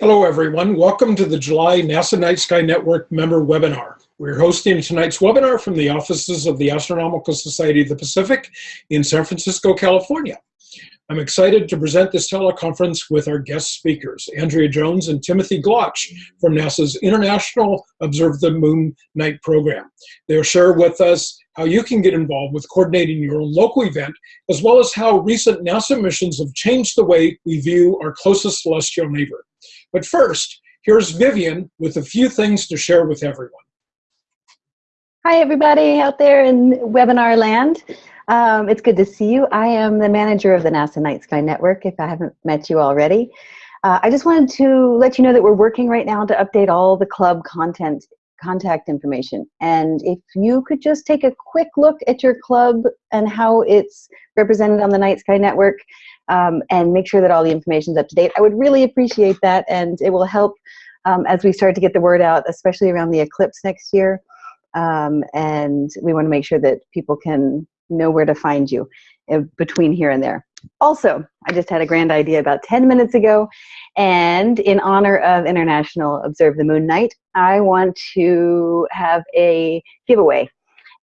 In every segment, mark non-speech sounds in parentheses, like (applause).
Hello, everyone. Welcome to the July NASA Night Sky Network member webinar. We're hosting tonight's webinar from the offices of the Astronomical Society of the Pacific in San Francisco, California. I'm excited to present this teleconference with our guest speakers, Andrea Jones and Timothy Glotch from NASA's International Observe the Moon Night program. They'll share with us how you can get involved with coordinating your own local event, as well as how recent NASA missions have changed the way we view our closest celestial neighbor. But first, here's Vivian with a few things to share with everyone. Hi, everybody out there in webinar land. Um, it's good to see you. I am the manager of the NASA Night Sky Network, if I haven't met you already. Uh, I just wanted to let you know that we're working right now to update all the club content contact information. And if you could just take a quick look at your club and how it's represented on the Night Sky Network, um, and make sure that all the information is up to date. I would really appreciate that, and it will help um, as we start to get the word out, especially around the eclipse next year. Um, and we want to make sure that people can know where to find you uh, between here and there. Also, I just had a grand idea about 10 minutes ago, and in honor of International Observe the Moon Night, I want to have a giveaway.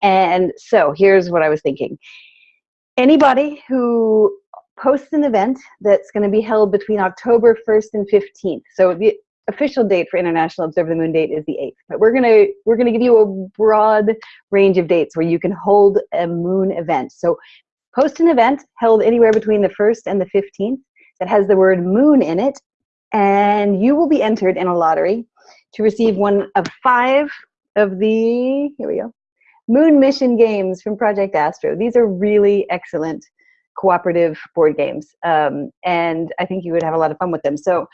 And so here's what I was thinking. Anybody who posts an event that's going to be held between October 1st and 15th. So the official date for International Observe the Moon date is the 8th. But we're going to we're going to give you a broad range of dates where you can hold a moon event. So post an event held anywhere between the 1st and the 15th that has the word moon in it and you will be entered in a lottery to receive one of five of the here we go moon mission games from project astro these are really excellent cooperative board games. Um, and I think you would have a lot of fun with them. So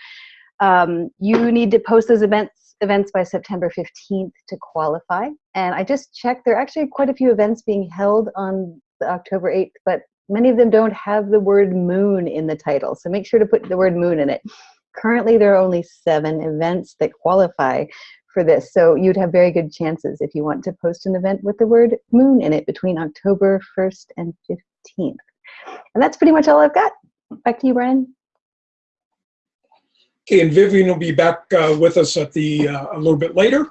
um, you need to post those events events by September 15th to qualify. And I just checked, there are actually quite a few events being held on October 8th, but many of them don't have the word moon in the title. So make sure to put the word moon in it. Currently, there are only seven events that qualify for this. So you'd have very good chances if you want to post an event with the word moon in it between October 1st and 15th. And that's pretty much all I've got. Back to you, Brian. Okay, and Vivian will be back uh, with us at the uh, a little bit later,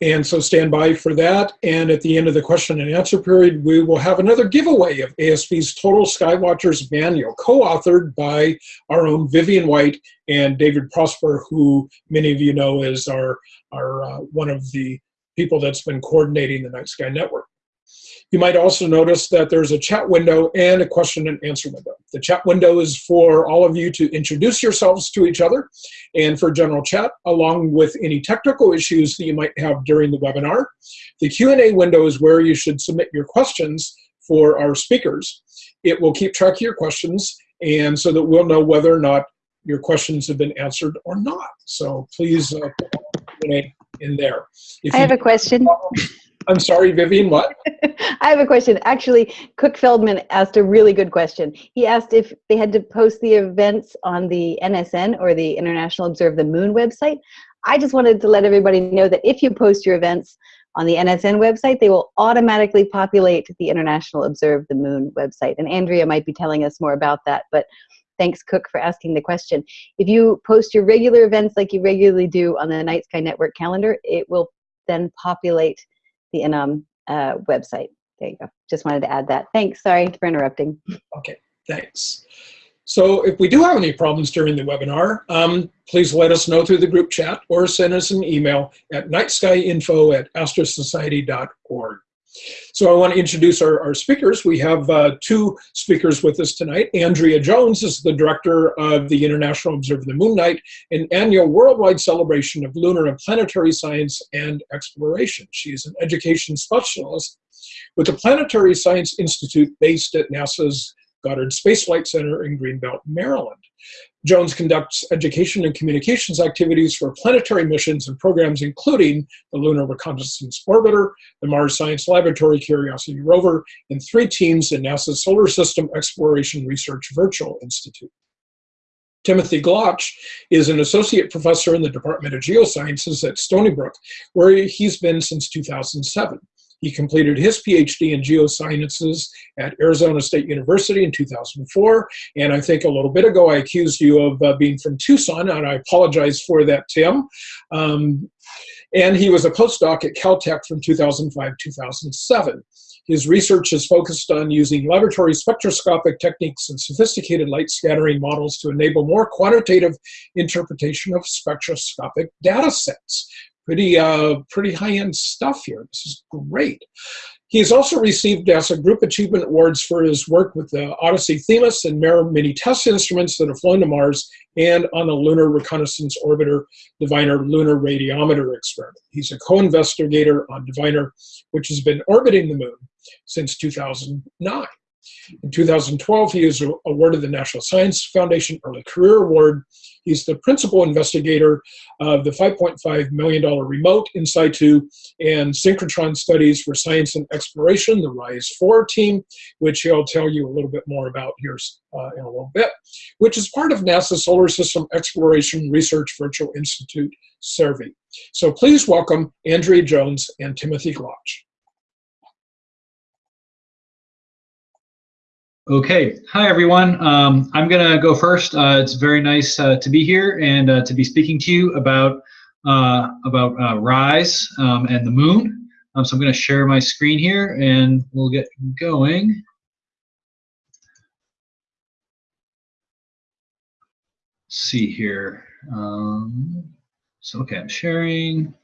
and so stand by for that. And at the end of the question and answer period, we will have another giveaway of ASP's Total Skywatchers Manual, co-authored by our own Vivian White and David Prosper, who many of you know is our our uh, one of the people that's been coordinating the Night Sky Network. You might also notice that there's a chat window and a question and answer window. The chat window is for all of you to introduce yourselves to each other and for general chat, along with any technical issues that you might have during the webinar. The Q&A window is where you should submit your questions for our speakers. It will keep track of your questions and so that we'll know whether or not your questions have been answered or not. So please uh, put in there. If I have a question. I'm sorry, Vivian, what? (laughs) I have a question. Actually, Cook Feldman asked a really good question. He asked if they had to post the events on the NSN or the International Observe the Moon website. I just wanted to let everybody know that if you post your events on the NSN website, they will automatically populate the International Observe the Moon website. And Andrea might be telling us more about that, but thanks Cook for asking the question. If you post your regular events like you regularly do on the Night Sky Network calendar, it will then populate the InOMN uh, website. There you go. Just wanted to add that. Thanks. Sorry for interrupting. Okay, thanks. So if we do have any problems during the webinar, um, please let us know through the group chat or send us an email at nightskyinfo at astrosociety.org. So I want to introduce our, our speakers. We have uh, two speakers with us tonight. Andrea Jones is the director of the International Observe the Moon Night, an annual worldwide celebration of lunar and planetary science and exploration. She is an education specialist with the Planetary Science Institute based at NASA's Goddard Space Flight Center in Greenbelt, Maryland. Jones conducts education and communications activities for planetary missions and programs including the Lunar Reconnaissance Orbiter, the Mars Science Laboratory Curiosity rover, and three teams in NASA's Solar System Exploration Research Virtual Institute. Timothy Glotch is an associate professor in the Department of Geosciences at Stony Brook, where he's been since 2007. He completed his PhD in geosciences at Arizona State University in 2004. And I think a little bit ago I accused you of uh, being from Tucson, and I apologize for that, Tim. Um, and he was a postdoc at Caltech from 2005 2007. His research is focused on using laboratory spectroscopic techniques and sophisticated light scattering models to enable more quantitative interpretation of spectroscopic data sets. Pretty, uh, pretty high-end stuff here. This is great. He has also received NASA Group Achievement Awards for his work with the Odyssey Themis and MER Mini-TES instruments that have flown to Mars and on the Lunar Reconnaissance Orbiter Diviner Lunar Radiometer experiment. He's a co-investigator on Diviner, which has been orbiting the moon since 2009. In 2012, he was awarded the National Science Foundation Early Career Award. He's the principal investigator of the $5.5 million remote in situ and synchrotron studies for science and exploration, the RISE-4 team, which he'll tell you a little bit more about here uh, in a little bit, which is part of NASA's Solar System Exploration Research Virtual Institute, SSERVI. So please welcome Andrea Jones and Timothy Glotch. Okay, hi everyone. Um, I'm gonna go first. Uh, it's very nice uh, to be here and uh, to be speaking to you about uh, about uh, Rise um, and the moon. Um, so I'm gonna share my screen here and we'll get going. Let's see here. Um, so okay, I'm sharing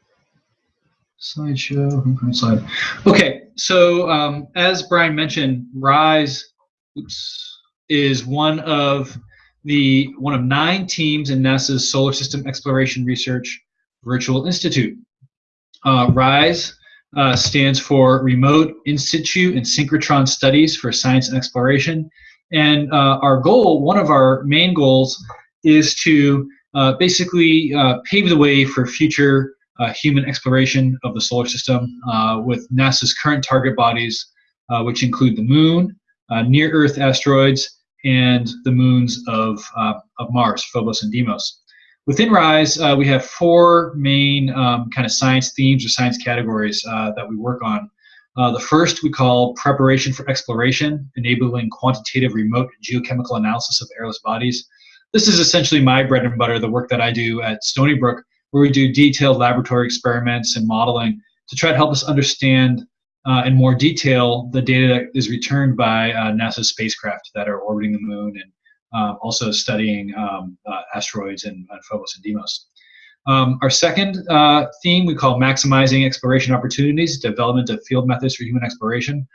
slideshow. Slide. Okay, so um, as Brian mentioned, Rise oops, is one of the one of nine teams in NASA's Solar System Exploration Research Virtual Institute. Uh, RISE uh, stands for Remote In Situ and Synchrotron Studies for Science and Exploration. And uh, our goal, one of our main goals, is to uh, basically uh, pave the way for future uh, human exploration of the solar system with NASA's current target bodies, which include the moon, near Earth asteroids, and the moons of, uh, of Mars, Phobos and Deimos. Within RISE, uh, we have four main um, kind of science themes or science categories uh, that we work on. Uh, the first we call preparation for exploration, enabling quantitative remote geochemical analysis of airless bodies. This is essentially my bread and butter, the work that I do at Stony Brook, where we do detailed laboratory experiments and modeling to try to help us understand uh, in more detail the data that is returned by uh, NASA spacecraft that are orbiting the moon and uh, also studying um, uh, asteroids and, and, Phobos and Deimos. Um, our second uh, theme we call maximizing exploration opportunities, development of field methods for human exploration.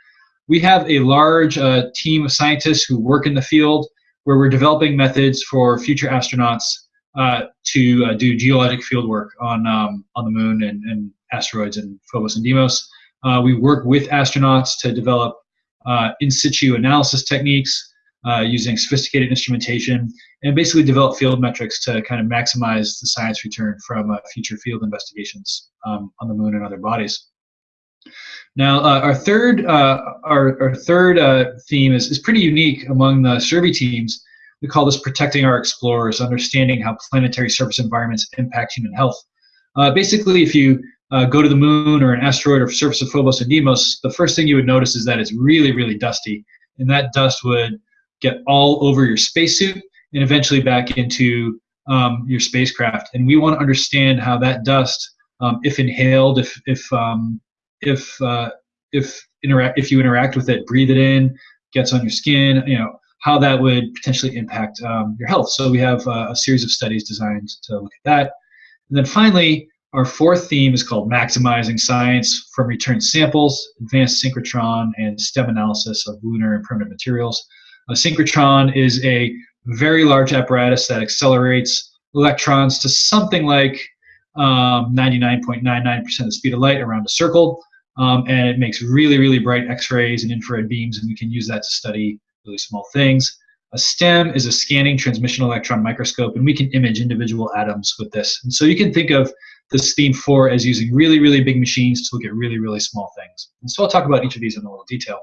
We have a large uh, team of scientists who work in the field where we're developing methods for future astronauts to do geologic field work on, um, on the moon and, and asteroids and Phobos and Deimos. Uh, we work with astronauts to develop uh, in situ analysis techniques uh, using sophisticated instrumentation and basically develop field metrics to kind of maximize the science return from uh, future field investigations um, on the moon and other bodies. Now, uh, our third, uh, our, our third theme is, is pretty unique among the SSERVI teams. We call this protecting our explorers, understanding how planetary surface environments impact human health. basically, if you uh, go to the moon or an asteroid or surface of Phobos and Deimos, the first thing you would notice is that it's really, really dusty. And that dust would get all over your spacesuit and eventually back into um, your spacecraft. And we want to understand how that dust, um, if inhaled, if if um, if uh, if interact if you interact with it, breathe it in, gets on your skin, you know, how that would potentially impact um, your health. So we have uh, a series of studies designed to look at that. And then finally, our fourth theme is called Maximizing Science from Returned Samples, Advanced Synchrotron, and STEM Analysis of Lunar and Primitive Materials. A synchrotron is a very large apparatus that accelerates electrons to something like 99.99% um, of the speed of light around a circle. Um, and it makes really, really bright X-rays and infrared beams, and we can use that to study really small things. A STEM is a scanning transmission electron microscope, and we can image individual atoms with this. And so you can think of this theme four as using really, really big machines to look at really, really small things. And so I'll talk about each of these in a little detail.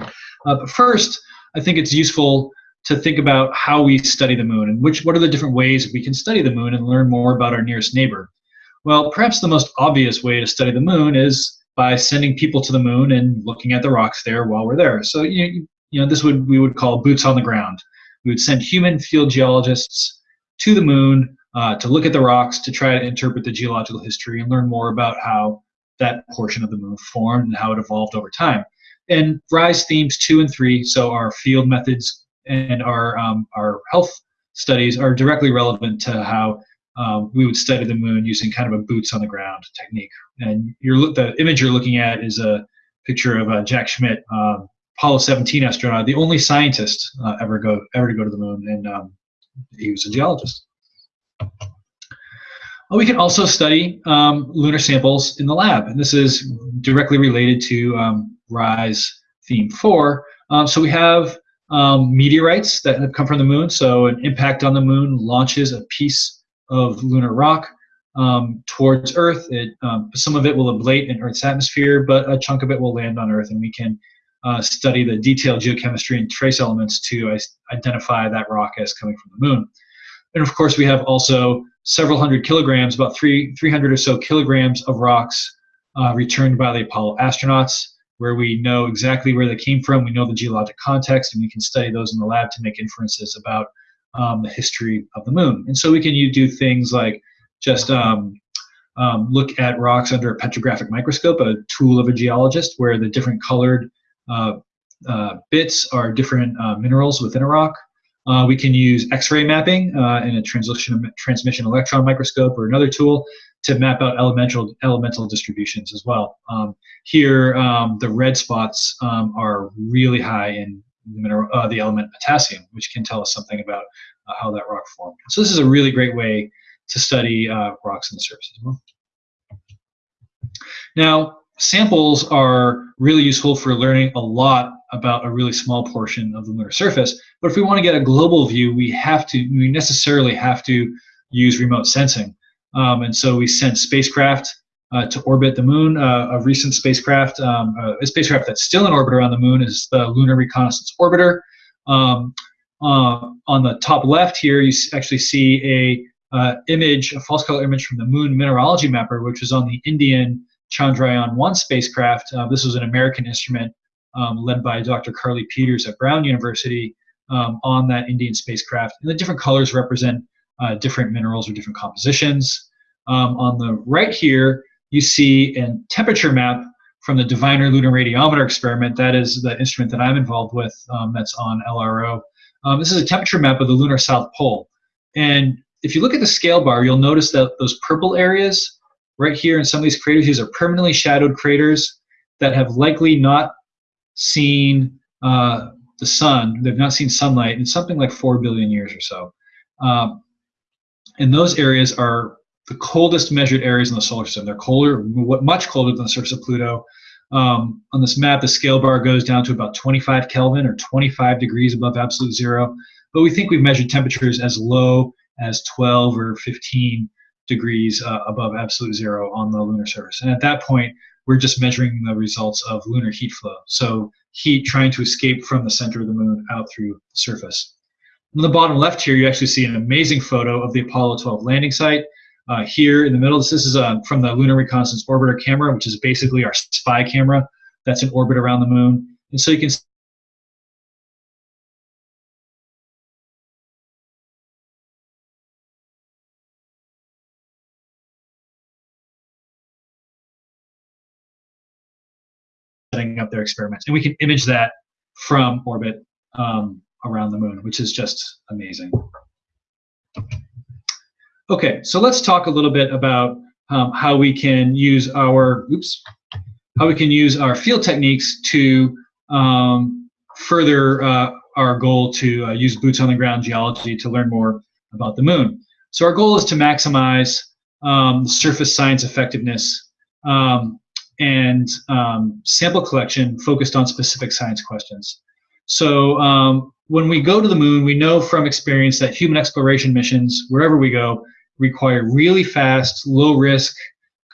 Uh, but first, I think it's useful to think about how we study the moon and which what are the different ways we can study the moon and learn more about our nearest neighbor. Well, perhaps the most obvious way to study the moon is by sending people to the moon and looking at the rocks there while we're there. So you you know this would we would call boots on the ground. We would send human field geologists to the moon uh, to look at the rocks to try to interpret the geological history and learn more about how that portion of the moon formed and how it evolved over time. And RISE themes two and three, so our field methods and our um, our health studies are directly relevant to how um, we would study the moon using kind of a boots on the ground technique. And you're, the image you're looking at is a picture of uh, Jack Schmitt, um, Apollo 17 astronaut, the only scientist uh, ever go ever to go to the moon, and um, he was a geologist. We can also study um, lunar samples in the lab, and this is directly related to um, RISE theme four. Um, so we have um, meteorites that have come from the moon. So an impact on the moon launches a piece of lunar rock um, towards Earth. It, um, some of it will ablate in Earth's atmosphere, but a chunk of it will land on Earth, and we can uh, study the detailed geochemistry and trace elements to identify that rock as coming from the moon. And of course, we have also several hundred kilograms, about three, 300 or so kilograms of rocks uh, returned by the Apollo astronauts where we know exactly where they came from, we know the geologic context, and we can study those in the lab to make inferences about um, the history of the moon. And so we can do things like just um, um, look at rocks under a petrographic microscope, a tool of a geologist, where the different colored uh, uh, bits are different uh, minerals within a rock. Uh, we can use X-ray mapping uh, in a transition transmission electron microscope or another tool to map out elemental elemental distributions as well. Um, here, um, the red spots um, are really high in the, mineral, uh, the element potassium, which can tell us something about uh, how that rock formed. So this is a really great way to study uh, rocks on the surface as well. Now, samples are really useful for learning a lot about a really small portion of the lunar surface. But if we want to get a global view, we have to, we necessarily have to use remote sensing. Um, and so we sent spacecraft uh, to orbit the moon. Uh, a recent spacecraft, um, uh, a spacecraft that's still in orbit around the moon is the Lunar Reconnaissance Orbiter. Um, uh, on the top left here, you actually see a uh, image, a false color image from the Moon Mineralogy Mapper, which was on the Indian Chandrayaan-1 spacecraft. Uh, this was an American instrument um, led by Dr. Carle Pieters at Brown University um, on that Indian spacecraft. And the different colors represent uh, different minerals or different compositions. Um, on the right here, you see a temperature map from the Diviner Lunar Radiometer experiment. That is the instrument that I'm involved with um, that's on LRO. Um, this is a temperature map of the lunar south pole. And if you look at the scale bar, you'll notice that those purple areas right here in some of these craters, these are permanently shadowed craters that have likely not seen uh, the sun. They've not seen sunlight in something like 4 billion years or so. Um, and those areas are the coldest measured areas in the solar system. They're colder, much colder than the surface of Pluto. Um, on this map, the scale bar goes down to about 25 Kelvin or 25 degrees above absolute zero. But we think we've measured temperatures as low as 12 or 15 degrees uh, above absolute zero on the lunar surface. And at that point, we're just measuring the results of lunar heat flow. So heat trying to escape from the center of the moon out through the surface. On the bottom left here, you actually see an amazing photo of the Apollo 12 landing site. Uh, here in the middle, this, this is uh, from the Lunar Reconnaissance Orbiter camera, which is basically our spy camera that's in orbit around the moon. And so you can setting up their experiments. And we can image that from orbit um, around the moon, which is just amazing. Okay, so let's talk a little bit about um, how we can use our oops, how we can use our field techniques to um, further uh, our goal to uh, use boots on the ground geology to learn more about the moon. So our goal is to maximize um, surface science effectiveness um, and um, sample collection focused on specific science questions. So um, when we go to the moon, we know from experience that human exploration missions, wherever we go, require really fast, low risk,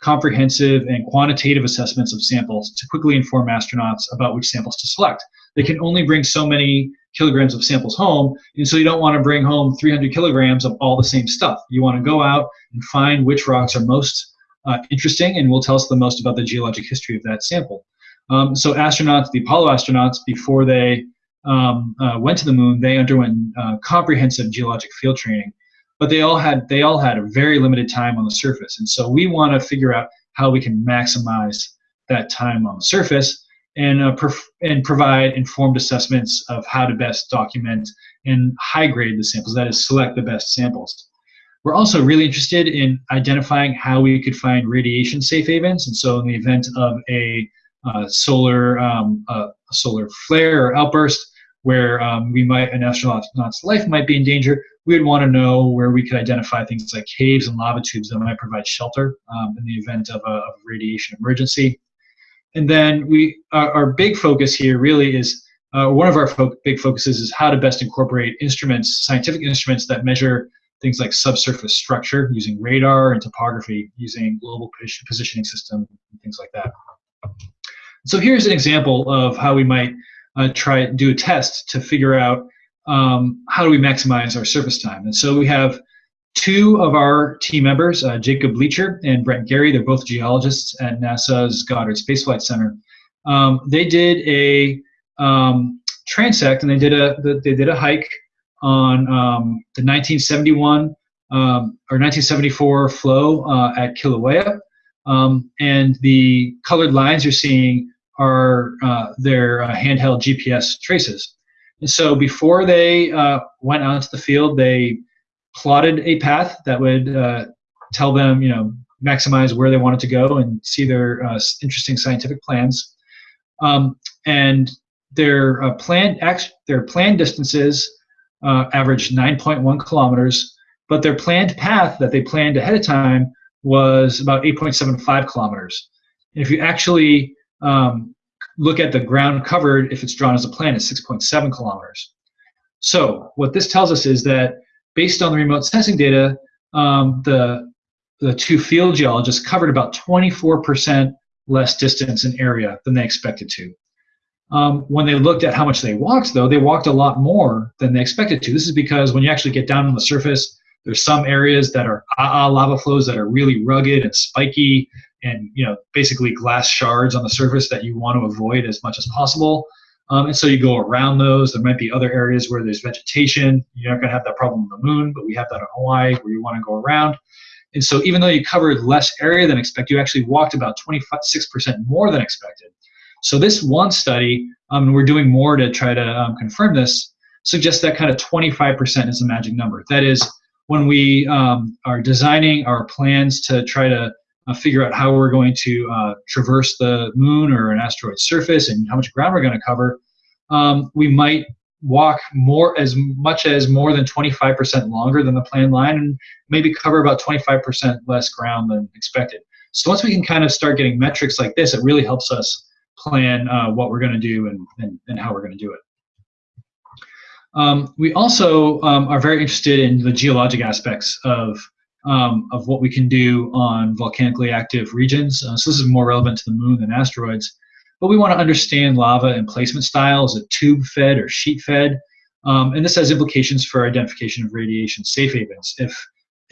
comprehensive, and quantitative assessments of samples to quickly inform astronauts about which samples to select. They can only bring so many kilograms of samples home, and so you don't want to bring home 300 kilograms of all the same stuff. You want to go out and find which rocks are most uh, interesting and will tell us the most about the geologic history of that sample. Um, so astronauts, the Apollo astronauts, before they um, uh, went to the moon, they underwent uh, comprehensive geologic field training, but they all had they all had a very limited time on the surface, and so we want to figure out how we can maximize that time on the surface and uh, and provide informed assessments of how to best document and high grade the samples. That is, select the best samples. We're also really interested in identifying how we could find radiation safe havens, and so in the event of a uh, solar um, uh, solar flare or outburst where um, we might an astronaut's life might be in danger, we would want to know where we could identify things like caves and lava tubes that might provide shelter um, in the event of a, radiation emergency. And then we, our, our big focus here really is, uh, one of our fo big focuses is how to best incorporate instruments, scientific instruments that measure things like subsurface structure using radar and topography using global positioning system and things like that. So here's an example of how we might uh, try to do a test to figure out um, how do we maximize our surface time. And so we have two of our team members, uh, Jacob Bleacher and Brent Garry. They're both geologists at NASA's Goddard Space Flight Center. Um, they did a um, transect and they did a they did a hike on um, the 1971 um, or 1974 flow uh, at Kilauea. Um, and the colored lines you're seeing are uh, their uh, handheld GPS traces. And so before they uh, went out into the field, they plotted a path that would uh, tell them, you know, maximize where they wanted to go and see their uh, interesting scientific plans. Um, and their uh, planned their planned distances uh, averaged 9.1 kilometers, but their planned path that they planned ahead of time was about 8.75 kilometers. And if you actually um, look at the ground covered, if it's drawn as a plan, it's 6.7 kilometers. So what this tells us is that based on the remote sensing data, um, the the two field geologists covered about 24% less distance in area than they expected to. Um, when they looked at how much they walked, though, they walked a lot more than they expected to. This is because when you actually get down on the surface, there's some areas that are ah, lava flows that are really rugged and spiky and you know basically glass shards on the surface that you want to avoid as much as possible. Um, and so you go around those. There might be other areas where there's vegetation. You're not going to have that problem on the moon, but we have that on Hawaii where you want to go around. And so even though you covered less area than expected, you actually walked about 26% more than expected. So this one study, um, we're doing more to try to um, confirm this, suggests that kind of 25% is a magic number. That is, when we um, are designing our plans to try to uh, figure out how we're going to uh, traverse the moon or an asteroid surface and how much ground we're going to cover, um, we might walk more as much as more than 25% longer than the planned line and maybe cover about 25% less ground than expected. So once we can kind of start getting metrics like this, it really helps us plan uh, what we're going to do and, and, and how we're going to do it. Um, we also um, are very interested in the geologic aspects of um, of what we can do on volcanically active regions. Uh, so this is more relevant to the moon than asteroids. But we want to understand lava emplacement style. Is it tube fed or sheet fed? Um, and this has implications for identification of radiation safe havens. If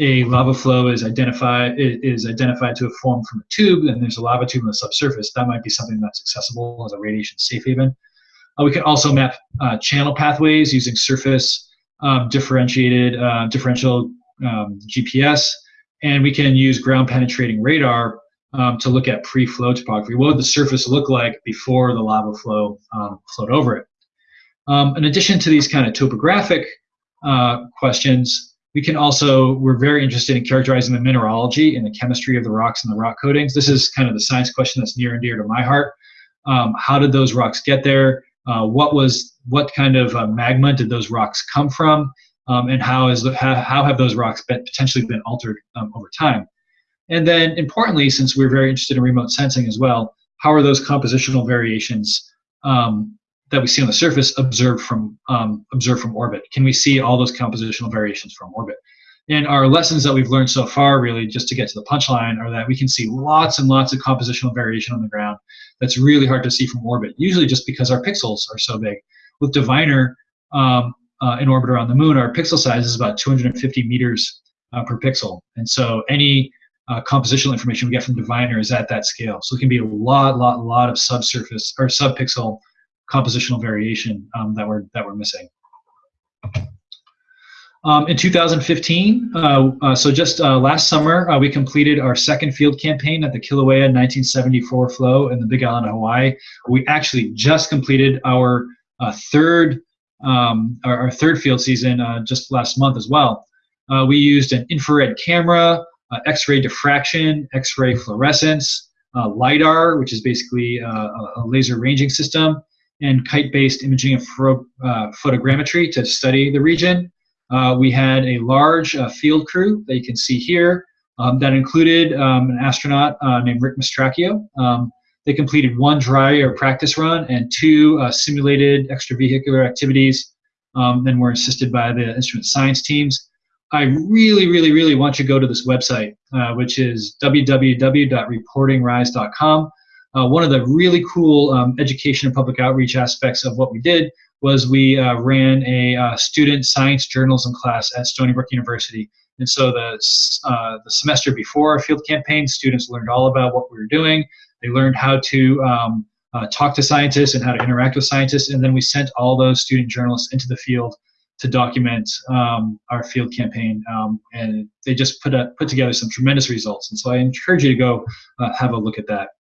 a lava flow is identified is identified to have formed from a tube, and there's a lava tube on the subsurface, that might be something that's accessible as a radiation safe haven. Uh, we can also map uh, channel pathways using surface um, differentiated uh, differential um, GPS, and we can use ground penetrating radar um, to look at pre-flow topography. What would the surface look like before the lava flow um, flowed over it? Um, in addition to these kind of topographic uh, questions, we can also, we're very interested in characterizing the mineralogy and the chemistry of the rocks and the rock coatings. This is kind of the science question that's near and dear to my heart. Um, how did those rocks get there? Uh, what was, what kind of uh, magma did those rocks come from? um, and how is how, how have those rocks been, potentially been altered um, over time? And then importantly, since we're very interested in remote sensing as well, how are those compositional variations um, that we see on the surface observed from um, observed from orbit? Can we see all those compositional variations from orbit? And our lessons that we've learned so far, really, just to get to the punchline, are that we can see lots and lots of compositional variation on the ground that's really hard to see from orbit, usually just because our pixels are so big. With Diviner, um, uh, in orbit around the moon, our pixel size is about 250 meters uh, per pixel. And so any uh, compositional information we get from Diviner is at that scale. So it can be a lot, lot, lot of subsurface or subpixel compositional variation um, that we're that we're missing. Um, in 2015, uh, uh, so just uh, last summer, uh, we completed our second field campaign at the Kilauea 1974 flow in the Big Island of Hawaii. We actually just completed our uh, third um, our, our, third field season uh, just last month as well. we used an infrared camera, X-ray diffraction, X-ray fluorescence, LIDAR, which is basically a laser ranging system, and kite-based imaging and photogrammetry to study the region. Uh, we had a large uh, field crew that you can see here um, that included um, an astronaut uh, named Rick Mastracchio. Um, they completed one dry or practice run and two uh, simulated extravehicular activities um, and were assisted by the instrument science teams. I really, really, really want you to go to this website, uh, which is www.reportingrise.com. Uh, one of the really cool um, education and public outreach aspects of what we did was we uh, ran a uh, student science journalism class at Stony Brook University. And so the, uh, the semester before our field campaign, students learned all about what we were doing. They learned how to um, uh, talk to scientists and how to interact with scientists. And then we sent all those student journalists into the field to document um, our field campaign. Um, and they just put, a, put together some tremendous results. And so I encourage you to go uh, have a look at that.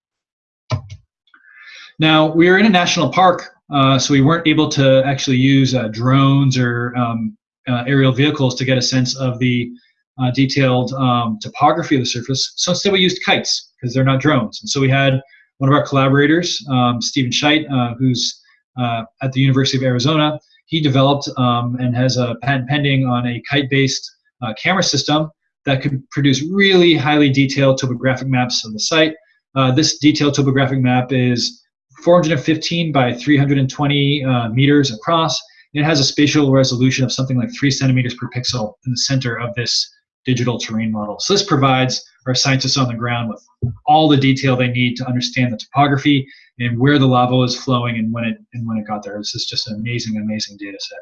Now, we are in a national park uh, so we weren't able to actually use uh, drones or um, uh, aerial vehicles to get a sense of the uh, detailed um, topography of the surface. So instead we used kites because they're not drones. And so we had one of our collaborators, um, Stephen Scheidt, uh, who's at the University of Arizona. He developed um, and has a patent pending on a kite-based camera system that could produce really highly detailed topographic maps of the site. This detailed topographic map is 415 by 320 uh, meters across. It has a spatial resolution of something like three centimeters per pixel in the center of this digital terrain model. So this provides our scientists on the ground with all the detail they need to understand the topography and where the lava was flowing and when it and when it got there. This is just an amazing, amazing data set.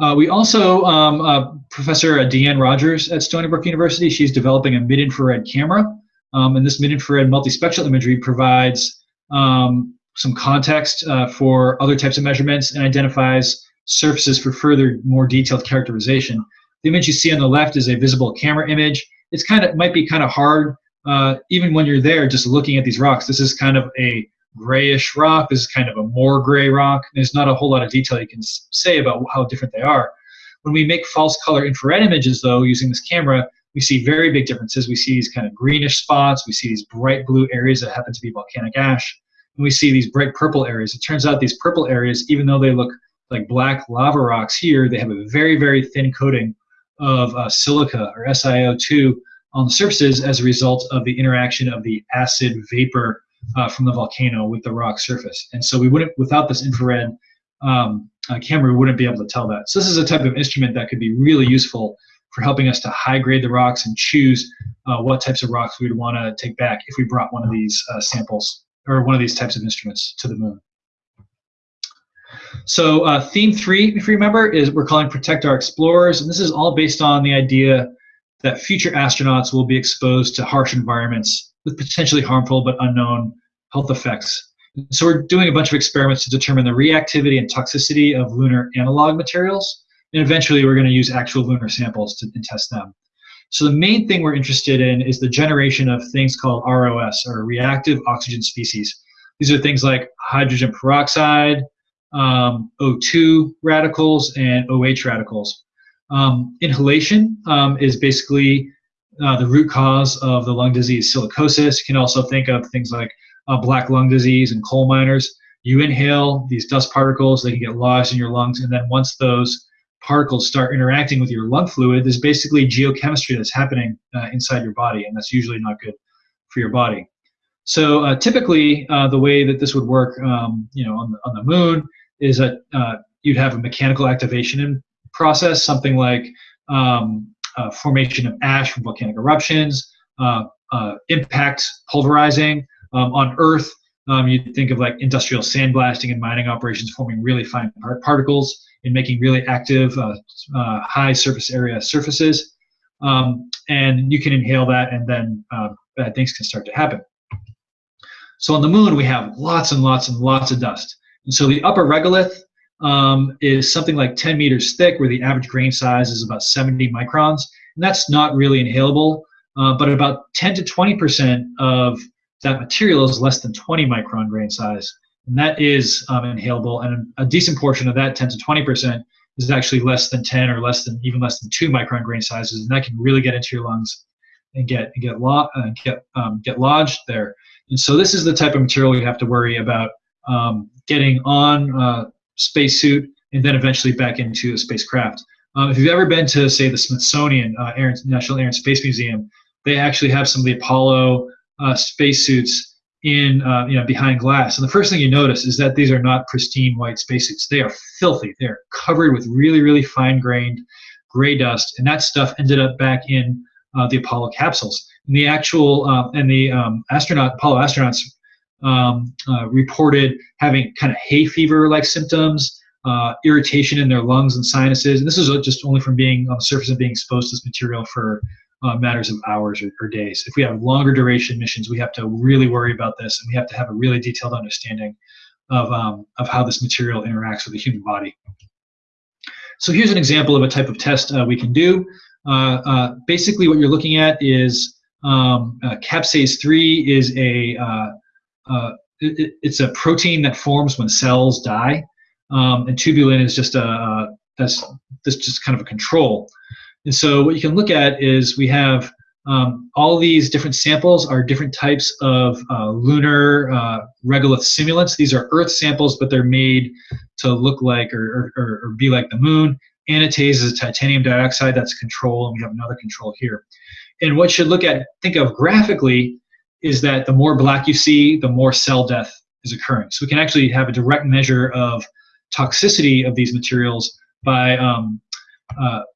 Uh, we also, um, uh, Professor Deanne Rogers at Stony Brook University, she's developing a mid-infrared camera um, and this mid-infrared multispectral imagery provides um, some context uh, for other types of measurements and identifies surfaces for further, more detailed characterization. The image you see on the left is a visible camera image. It's kind of might be kind of hard, uh, even when you're there, just looking at these rocks. This is kind of a grayish rock. This is kind of a more gray rock. There's not a whole lot of detail you can say about how different they are. When we make false color infrared images, though, using this camera, we see very big differences. We see these kind of greenish spots. We see these bright blue areas that happen to be volcanic ash. And we see these bright purple areas. It turns out these purple areas, even though they look like black lava rocks here, they have a very, very thin coating of uh, silica or SiO2 on the surfaces as a result of the interaction of the acid vapor uh, from the volcano with the rock surface. And so we wouldn't, without this infrared um, uh, camera, we wouldn't be able to tell that. So this is a type of instrument that could be really useful for helping us to high grade the rocks and choose uh, what types of rocks we would want to take back if we brought one of these uh, samples or one of these types of instruments to the moon. So uh, theme three, if you remember, is we're calling Protect Our Explorers, and this is all based on the idea that future astronauts will be exposed to harsh environments with potentially harmful but unknown health effects. So we're doing a bunch of experiments to determine the reactivity and toxicity of lunar analog materials and eventually we're going to use actual lunar samples to test them. So the main thing we're interested in is the generation of things called ROS, or reactive oxygen species. These are things like hydrogen peroxide, um, O2 radicals, and OH radicals. Um, inhalation um, is basically uh, the root cause of the lung disease silicosis. You can also think of things like uh, black lung disease and coal miners. You inhale these dust particles, they can get lodged in your lungs, and then once those particles start interacting with your lung fluid, there's basically geochemistry that's happening uh, inside your body, and that's usually not good for your body. So uh, typically, uh, the way that this would work, um, you know, on the, on the moon, is that uh, you'd have a mechanical activation process, something like um, formation of ash from volcanic eruptions, uh, uh, impact pulverizing. Um, on Earth, um, you'd think of like industrial sandblasting and mining operations forming really fine particles in making really active uh, uh, high surface area surfaces. um, and you can inhale that, and then uh, bad things can start to happen. So on the moon, we have lots and lots and lots of dust. And so the upper regolith um, is something like 10 meters thick, where the average grain size is about 70 microns. And that's not really inhalable, uh, but about 10 to 20% of that material is less than 20 micron grain size. And that is um, inhalable, and a decent portion of that 10 to 20% is actually less than 10 or less than even less than 2 micron grain sizes, and that can really get into your lungs and get and get lo- uh, get um, get lodged there. And so this is the type of material you have to worry about um, getting on a spacesuit and then eventually back into a spacecraft. Um, if you've ever been to, say, the Smithsonian uh, Air, National Air and Space Museum, they actually have some of the Apollo uh, spacesuits in, uh, you know, behind glass. And the first thing you notice is that these are not pristine white spacesuits. They are filthy. They are covered with really, really fine-grained gray dust, and that stuff ended up back in uh, the Apollo capsules. And the actual uh, and the um, astronaut Apollo astronauts um, uh, reported having kind of hay fever like symptoms, uh, irritation in their lungs and sinuses. And this is just only from being on the surface and being exposed to this material for uh, matters of hours or, or, days. If we have longer duration missions, we have to really worry about this and we have to have a really detailed understanding of, um, of how this material interacts with the human body. So here's an example of a type of test uh, we can do. Uh, uh, basically what you're looking at is um, uh, caspase 3 is a uh, it, it's a protein that forms when cells die, um, and tubulin is just a that's just kind of a control. And so what you can look at is we have um, all these different samples are different types of uh, lunar uh, regolith simulants. These are Earth samples, but they're made to look like or, or, or be like the moon. Anatase is titanium dioxide, that's control, and we have another control here. And what you should look at, think of graphically, is that the more black you see, the more cell death is occurring. So we can actually have a direct measure of toxicity of these materials by um,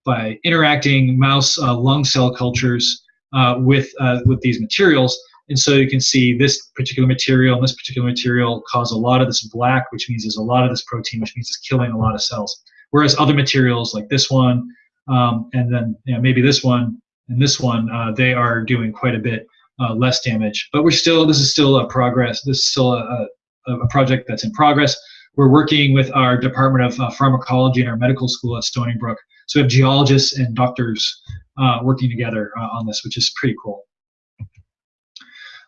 by interacting mouse uh, lung cell cultures uh, with uh, with these materials. And so you can see this particular material and this particular material cause a lot of this black, which means there's a lot of this protein, which means it's killing a lot of cells. Whereas other materials like this one, um, and then you know, maybe this one and this one, uh, they are doing quite a bit uh, less damage. But we're still, this is still a progress. This is still a, a, a project that's in progress. We're working with our Department of uh, Pharmacology and our medical school at Stony Brook. So we have geologists and doctors uh, working together uh, on this, which is pretty cool.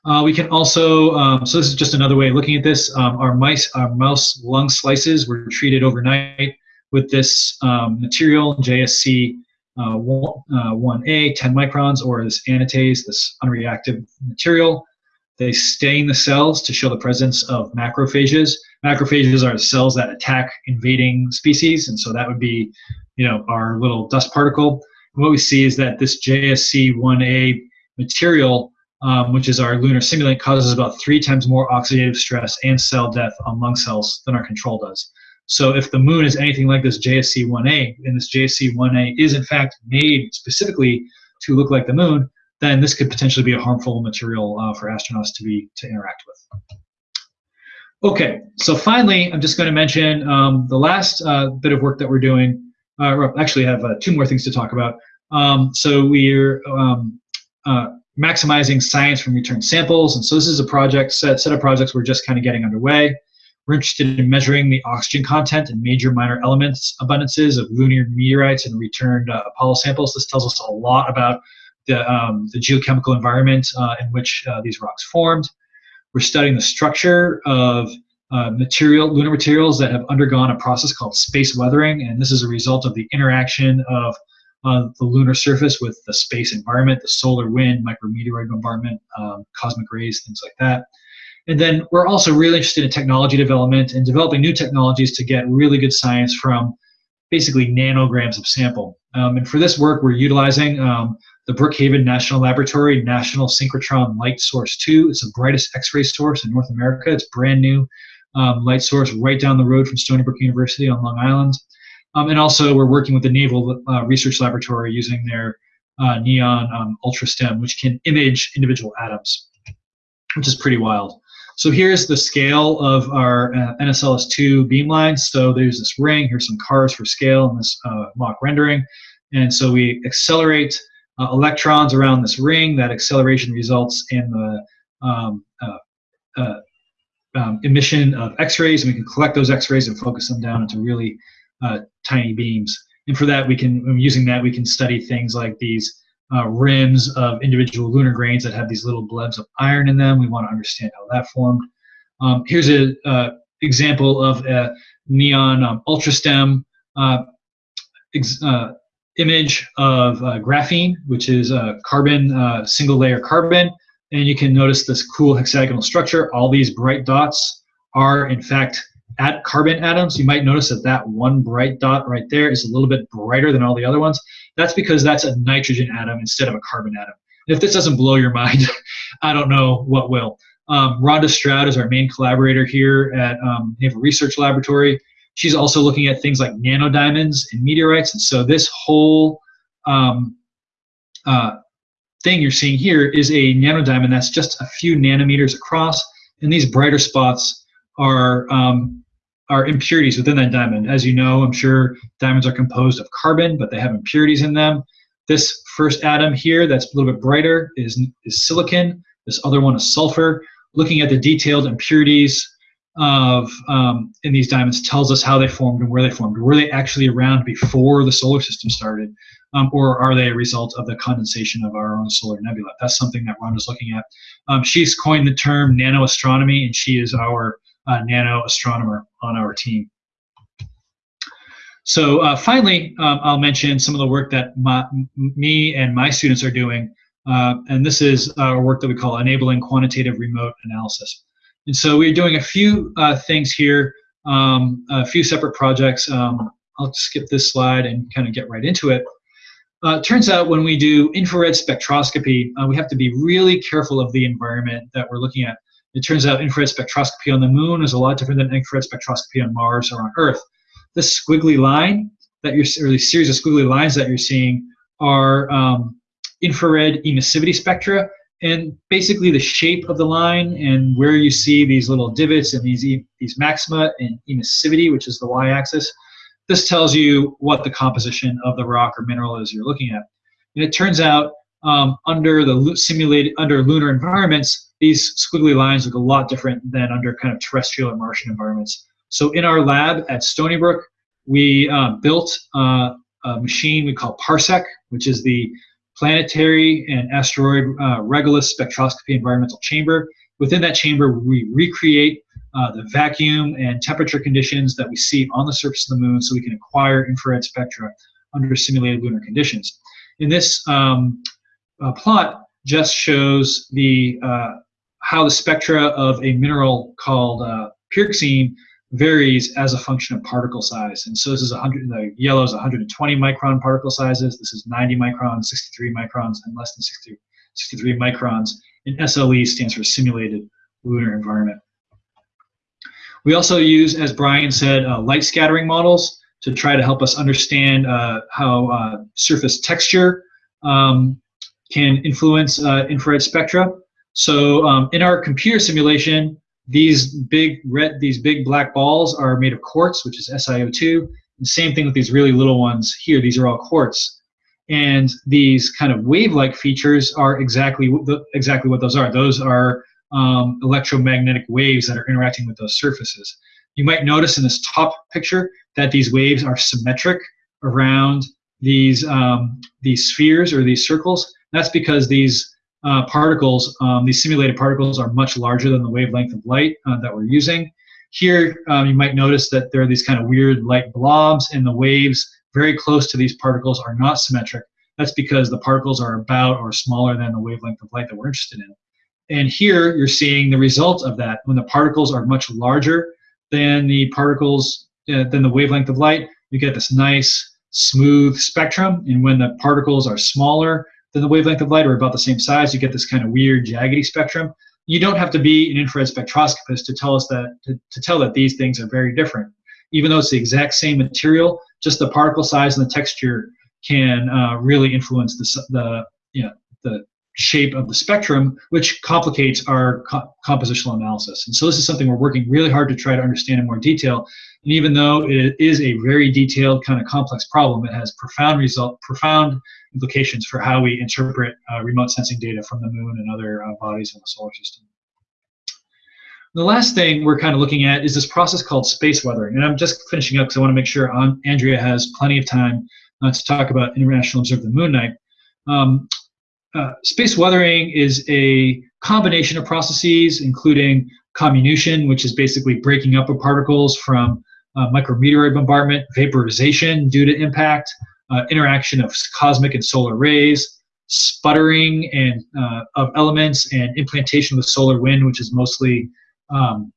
Uh, we can also, um, so this is just another way of looking at this. Um, our mice, our mouse lung slices were treated overnight with this um, material, JSC uh, 1A, uh, 10 microns, or this anatase, this unreactive material. They stain the cells to show the presence of macrophages. Macrophages are cells that attack invading species, and so that would be, you know, our little dust particle. And what we see is that this JSC1A material, um, which is our lunar simulant, causes about three times more oxidative stress and cell death among cells than our control does. So if the moon is anything like this JSC-1A, and this JSC-1A is in fact made specifically to look like the moon, then this could potentially be a harmful material uh, for astronauts to be to interact with. Okay, so finally, I'm just going to mention um, the last uh, bit of work that we're doing. Uh, actually, have uh, two more things to talk about. Um, so we're um, uh, maximizing science from return samples, and so this is a project set set of projects we're just kind of getting underway. We're interested in measuring the oxygen content and major minor elements abundances of lunar meteorites and returned uh, Apollo samples. This tells us a lot about the, um, the geochemical environment uh, in which uh, these rocks formed. We're studying the structure of uh, material, lunar materials that have undergone a process called space weathering, and this is a result of the interaction of uh, the lunar surface with the space environment, the solar wind, micrometeoroid bombardment, um, cosmic rays, things like that. And then we're also really interested in technology development and developing new technologies to get really good science from basically nanograms of sample. Um, and for this work, we're utilizing um, the Brookhaven National Laboratory National Synchrotron Light Source 2. It's the brightest X-ray source in North America. It's brand new um, light source right down the road from Stony Brook University on Long Island. Um, and also, we're working with the Naval uh, Research Laboratory using their uh, Nion um, ultra stem, which can image individual atoms, which is pretty wild. So here's the scale of our uh, NSLS2 beamline. So there's this ring, here's some cars for scale in this uh, mock rendering. And so we accelerate uh, electrons around this ring. That acceleration results in the um, uh, uh, um, emission of X-rays, and we can collect those X-rays and focus them down into really uh, tiny beams. And for that, we can using that we can study things like these uh, rims of individual lunar grains that have these little blebs of iron in them. We want to understand how that formed. Um, here's an uh, example of a Nion um, ultrastem uh, uh, image of uh, graphene, which is a carbon, single layer carbon. And you can notice this cool hexagonal structure. All these bright dots are, in fact, at carbon atoms. You might notice that that one bright dot right there is a little bit brighter than all the other ones. That's because that's a nitrogen atom instead of a carbon atom. And if this doesn't blow your (laughs) mind, I don't know what will. Um, Rhonda Stroud is our main collaborator here at um, Naval Research Laboratory. She's also looking at things like nanodiamonds and meteorites. And so this whole um, uh, thing you're seeing here is a nanodiamond that's just a few nanometers across. And these brighter spots are um, are impurities within that diamond. As you know, I'm sure diamonds are composed of carbon, but they have impurities in them. This first atom here that's a little bit brighter is, is silicon. This other one is sulfur. Looking at the detailed impurities of um, in these diamonds tells us how they formed and where they formed. Were they actually around before the solar system started, um, or are they a result of the condensation of our own solar nebula? That's something that Rhonda's looking at. Um, she's coined the term nanoastronomy, and she is our uh, nano astronomer on our team. So uh, finally, um, I'll mention some of the work that my, me and my students are doing, uh, and this is our work that we call enabling quantitative remote analysis. And so we're doing a few uh, things here, um, a few separate projects. Um, I'll skip this slide and kind of get right into it. Uh, it turns out when we do infrared spectroscopy, uh, we have to be really careful of the environment that we're looking at. It turns out infrared spectroscopy on the moon is a lot different than infrared spectroscopy on Mars or on Earth. This squiggly line that you're, or these series of squiggly lines that you're seeing are um, infrared emissivity spectra, and basically the shape of the line and where you see these little divots and these these maxima and emissivity, which is the y-axis. This tells you what the composition of the rock or mineral is you're looking at. And it turns out um, under the simulated under lunar environments, these squiggly lines look a lot different than under kind of terrestrial or Martian environments. So in our lab at Stony Brook, we uh, built uh, a machine we call Parsec, which is the Planetary and Asteroid uh, Regolith Spectroscopy Environmental Chamber. Within that chamber, we recreate uh, the vacuum and temperature conditions that we see on the surface of the moon so we can acquire infrared spectra under simulated lunar conditions. In this um, uh, plot just shows the uh, how the spectra of a mineral called uh, pyroxene varies as a function of particle size. And so this is 100, the yellow is 120 micron particle sizes, this is 90 microns, 63 microns, and less than 60, 63 microns. And SLE stands for simulated lunar environment. We also use, as Brian said, uh, light scattering models to try to help us understand uh, how uh, surface texture um, can influence uh, infrared spectra. So um, in our computer simulation, these big red, these big black balls are made of quartz, which is SiO2. The same thing with these really little ones here. These are all quartz. And these kind of wave-like features are exactly exactly what those are. Those are um, electromagnetic waves that are interacting with those surfaces. You might notice in this top picture that these waves are symmetric around these um, these spheres or these circles. That's because these uh, particles, um, these simulated particles, are much larger than the wavelength of light uh, that we're using. Here, um, you might notice that there are these kind of weird light blobs, and the waves very close to these particles are not symmetric. That's because the particles are about or smaller than the wavelength of light that we're interested in. And here, you're seeing the result of that. When the particles are much larger than the particles, uh, than the wavelength of light, you get this nice, smooth spectrum. And when the particles are smaller, than the wavelength of light or about the same size, you get this kind of weird jaggedy spectrum. You don't have to be an infrared spectroscopist to tell us that to, to tell that these things are very different. Even though it's the exact same material, just the particle size and the texture can uh, really influence the, the you know the shape of the spectrum, which complicates our co compositional analysis. And so this is something we're working really hard to try to understand in more detail. And even though it is a very detailed kind of complex problem, it has profound result, profound implications for how we interpret uh, remote sensing data from the moon and other uh, bodies in the solar system. The last thing we're kind of looking at is this process called space weathering. And I'm just finishing up because I want to make sure Andrea has plenty of time uh, to talk about International Observe the Moon Night. Um, uh, space weathering is a combination of processes, including comminution, which is basically breaking up of particles from uh, micrometeoroid bombardment, vaporization due to impact, uh, interaction of cosmic and solar rays, sputtering and uh, of elements, and implantation with solar wind, which is mostly um,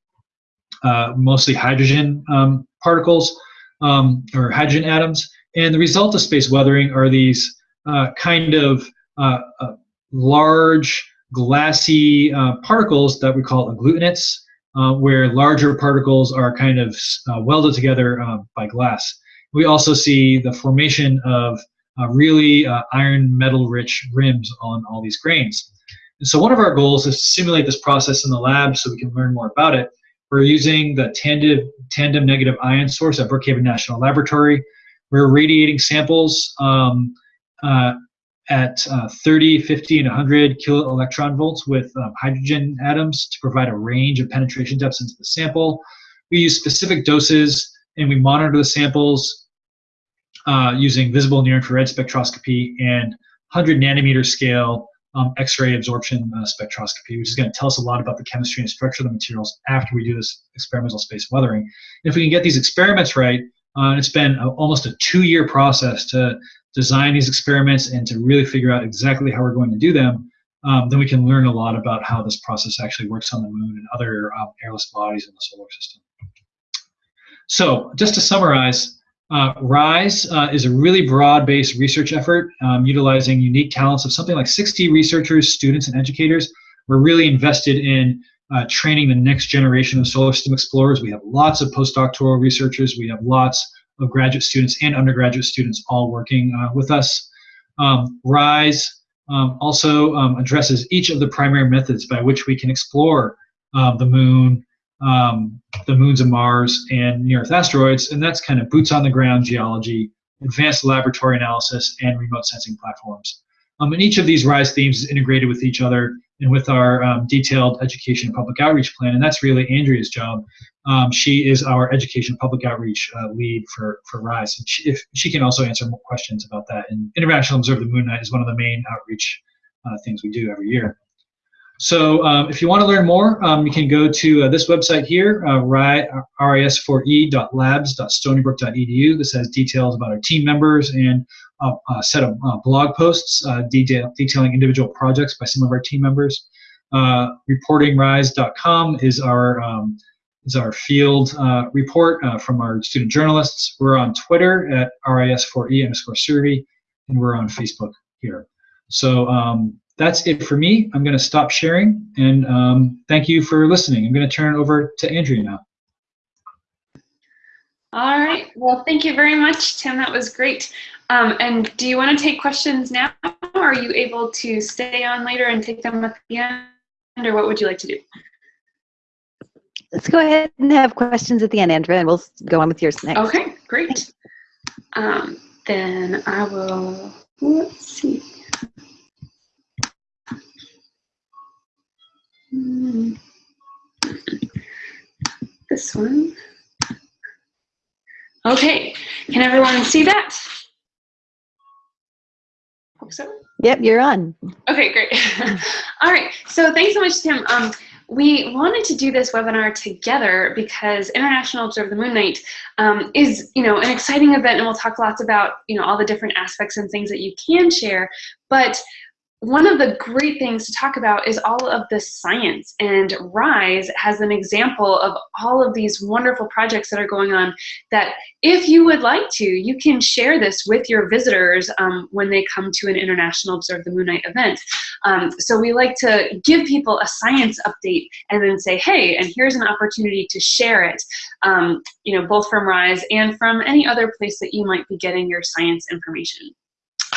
uh, mostly hydrogen um, particles um, or hydrogen atoms. And the result of space weathering are these uh, kind of uh, uh, large glassy uh, particles that we call agglutinates, uh, where larger particles are kind of welded together by glass. We also see the formation of really iron metal rich rims on all these grains. And so one of our goals is to simulate this process in the lab so we can learn more about it. We're using the tandem, tandem negative ion source at Brookhaven National Laboratory. We're radiating samples um, at uh, 30, 50, and 100 kilo electron volts with um, hydrogen atoms to provide a range of penetration depths into the sample. We use specific doses and we monitor the samples uh, using visible near infrared spectroscopy and 100 nanometer scale um, X-ray absorption uh, spectroscopy, which is going to tell us a lot about the chemistry and structure of the materials after we do this experimental space weathering. And if we can get these experiments right, uh, it's been a, almost a two-year process to design these experiments and to really figure out exactly how we're going to do them, um, then we can learn a lot about how this process actually works on the moon and other um, airless bodies in the solar system. So just to summarize, uh, RISE uh, is a really broad-based research effort um, utilizing unique talents of something like 60 researchers, students, and educators. We're really invested in uh, training the next generation of solar system explorers. We have lots of postdoctoral researchers. We have lots of graduate students and undergraduate students all working uh, with us. Um, RISE um, also um, addresses each of the primary methods by which we can explore uh, the moon, um, the moons of Mars, and near-Earth asteroids, and that's kind of boots-on-the-ground geology, advanced laboratory analysis, and remote sensing platforms. Um, and each of these RISE themes is integrated with each other and with our um, detailed education and public outreach plan, and that's really Andrea's job. Um, she is our education public outreach uh, lead for, for RISE. And she, if, she can also answer more questions about that. And International Observe the Moon Night is one of the main outreach uh, things we do every year. So um, if you want to learn more, um, you can go to uh, this website here, uh, ris4e.labs.stonybrook.edu. This has details about our team members and a, a set of uh, blog posts uh, detail, detailing individual projects by some of our team members. Uh, reportingrise.com is our um, is our field uh, report uh, from our student journalists. We're on Twitter at ris4e underscore survey, and we're on Facebook here. So um, that's it for me. I'm going to stop sharing, and um, thank you for listening. I'm going to turn it over to Andrea now. All right. Well, thank you very much, Tim. That was great. Um, and do you want to take questions now? Or are you able to stay on later and take them at the end? Or what would you like to do? Let's go ahead and have questions at the end, Andrea, and we'll go on with yours next. Okay, great. Um, then I will, let's see. Hmm. This one. Okay, can everyone see that? Hope so. Yep, you're on. Okay, great. (laughs) All right, so thanks so much, Tim. Um, we wanted to do this webinar together because International Observe the Moon Night um, is, you know, an exciting event, and we'll talk lots about, you know, all the different aspects and things that you can share. But one of the great things to talk about is all of the science and RISE has an example of all of these wonderful projects that are going on that if you would like to, you can share this with your visitors um, when they come to an International Observe the Moon Night event. Um, so we like to give people a science update and then say, hey, and here's an opportunity to share it, um, you know, both from RISE and from any other place that you might be getting your science information.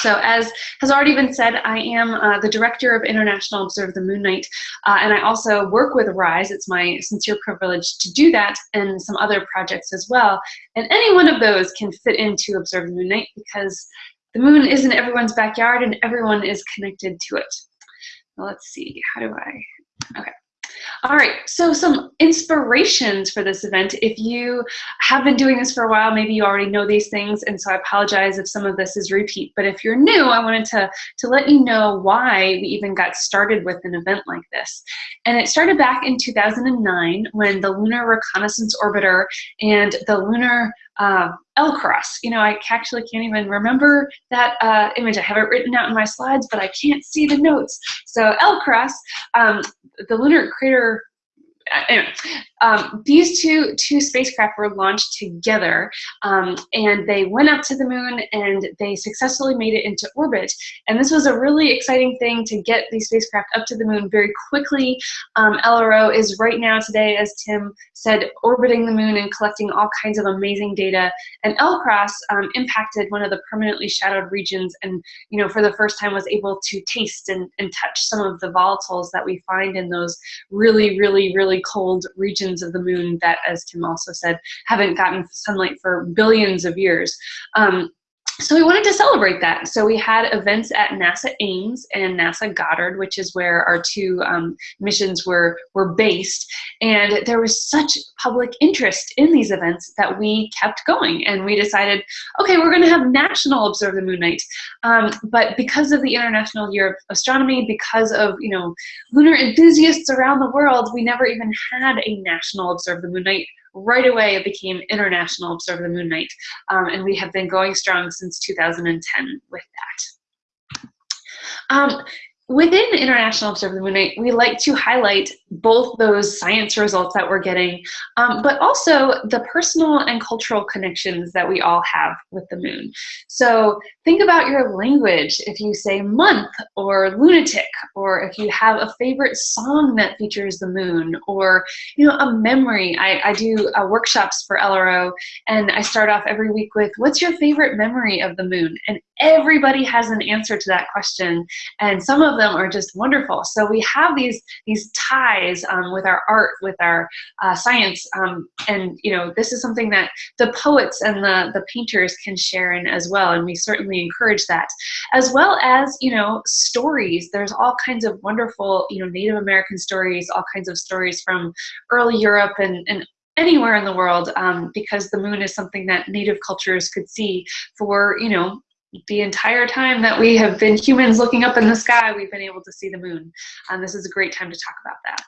So as has already been said, I am uh, the director of International Observe the Moon Night, uh, and I also work with RISE. It's my sincere privilege to do that and some other projects as well. And any one of those can fit into Observe the Moon Night because the moon is in everyone's backyard and everyone is connected to it. let's see, how do I, okay. All right, so some inspirations for this event. If you have been doing this for a while, maybe you already know these things, and so I apologize if some of this is repeat. But if you're new, I wanted to, to let you know why we even got started with an event like this. And it started back in 2009 when the Lunar Reconnaissance Orbiter and the Lunar uh, LCROSS. You know, I actually can't even remember that uh, image. I have it written out in my slides, but I can't see the notes. So LCROSS, um, the Lunar Crater (clears throat) anyway, um, these two two spacecraft were launched together, um, and they went up to the moon and they successfully made it into orbit. And this was a really exciting thing to get these spacecraft up to the moon very quickly. Um, LRO is right now today, as Tim said, orbiting the moon and collecting all kinds of amazing data. And LCROSS um, impacted one of the permanently shadowed regions, and you know, for the first time, was able to taste and, and touch some of the volatiles that we find in those really, really, really cold regions of the moon that, as Tim also said, haven't gotten sunlight for billions of years. Um, so we wanted to celebrate that. So we had events at NASA Ames and NASA Goddard, which is where our two um, missions were, were based. And there was such public interest in these events that we kept going. And we decided, okay, we're gonna have National Observe the Moon Night. Um, but because of the International Year of Astronomy, because of, you know, lunar enthusiasts around the world, we never even had a National Observe the Moon Night right away it became International Observe the Moon Night. Um, and we have been going strong since 2010 with that. Um, within International Observe the Moon Night, we like to highlight both those science results that we're getting, um, but also the personal and cultural connections that we all have with the moon. So think about your language. If you say month or lunatic, or if you have a favorite song that features the moon, or you know a memory. I, I do uh, workshops for LRO, and I start off every week with, "What's your favorite memory of the moon?" And everybody has an answer to that question, and some of them are just wonderful. So we have these these ties um, with our art, with our uh, science, um, and you know this is something that the poets and the the painters can share in as well, and we certainly encourage that, as well as you know stories. There's all kinds of wonderful you know Native American stories, all kinds of stories from early Europe and and anywhere in the world um, because the moon is something that native cultures could see for you know the entire time that we have been humans looking up in the sky, we've been able to see the moon. And this is a great time to talk about that.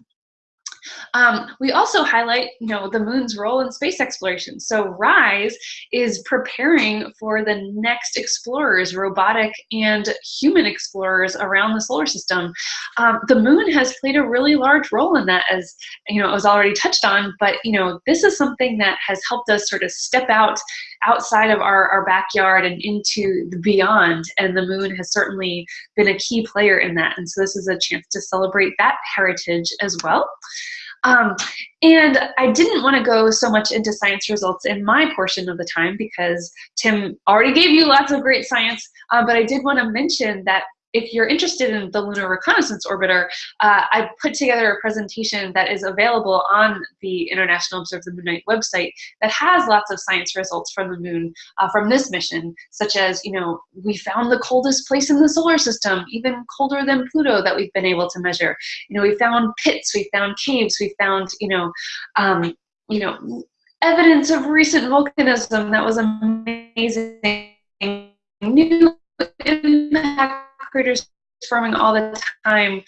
Um, we also highlight, you know, the moon's role in space exploration. So RISE is preparing for the next explorers, robotic and human explorers around the solar system. Um, the moon has played a really large role in that, as you know, it was already touched on. But you know, this is something that has helped us sort of step out outside of our, our backyard and into the beyond. And the moon has certainly been a key player in that. And so this is a chance to celebrate that heritage as well. Um, and I didn't want to go so much into science results in my portion of the time because Tim already gave you lots of great science, uh, but I did want to mention that if you're interested in the Lunar Reconnaissance Orbiter, uh, I put together a presentation that is available on the International Observe the Moon website that has lots of science results from the moon uh, from this mission, such as, you know, we found the coldest place in the solar system, even colder than Pluto that we've been able to measure. You know, we found pits, we found caves, we found, you know, um, you know, evidence of recent volcanism that was amazing. New impact craters forming all the time.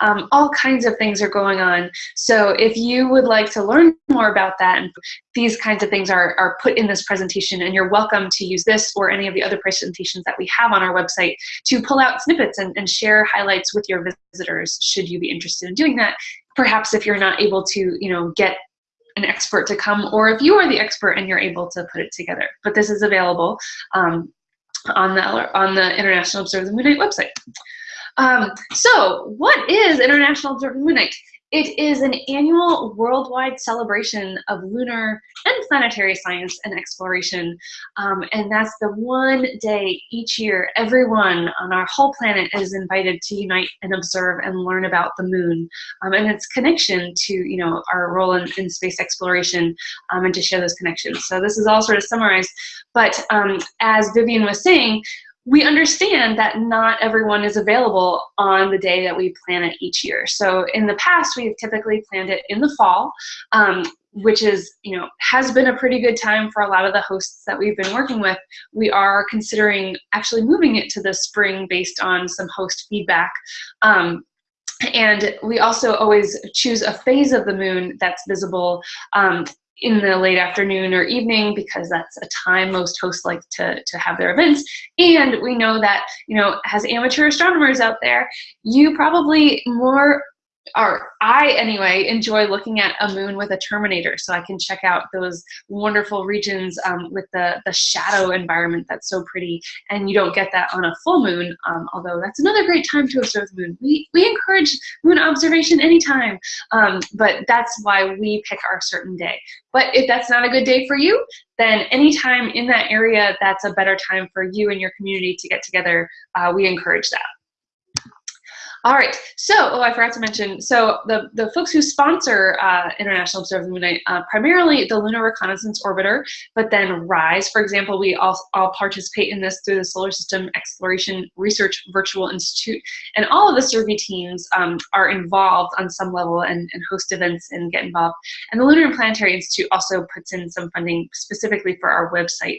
Um, all kinds of things are going on. So if you would like to learn more about that, and these kinds of things are, are put in this presentation, and you're welcome to use this or any of the other presentations that we have on our website to pull out snippets and, and share highlights with your visitors, should you be interested in doing that. Perhaps if you're not able to, you know, get an expert to come, or if you are the expert and you're able to put it together. But this is available um, on the, on the International Observe the Moon Night website. Um, so what is International Observe the Moon Night? It is an annual worldwide celebration of lunar and planetary science and exploration. Um, and that's the one day each year everyone on our whole planet is invited to unite and observe and learn about the moon um, and its connection to you know our role in, in space exploration um, and to share those connections. So this is all sort of summarized. But um, as Vivian was saying, we understand that not everyone is available on the day that we plan it each year. So in the past, we've typically planned it in the fall, um, which is, you know, has been a pretty good time for a lot of the hosts that we've been working with. We are considering actually moving it to the spring based on some host feedback. Um, and we also always choose a phase of the moon that's visible um, in the late afternoon or evening because that's a time most hosts like to, to have their events. And we know that, you know, as amateur astronomers out there, you probably more or I anyway enjoy looking at a moon with a terminator so I can check out those wonderful regions um, with the, the shadow environment that's so pretty and you don't get that on a full moon um, although that's another great time to observe the moon. We, we encourage moon observation anytime um, but that's why we pick our certain day. But if that's not a good day for you then anytime in that area that's a better time for you and your community to get together uh, we encourage that. All right, so, oh, I forgot to mention, so the, the folks who sponsor uh, International Observe the Moon Night, uh, primarily the Lunar Reconnaissance Orbiter, but then RISE, for example, we all, all participate in this through the Solar System Exploration Research Virtual Institute, and all of the survey teams um, are involved on some level and, and host events and get involved. And the Lunar and Planetary Institute also puts in some funding specifically for our website.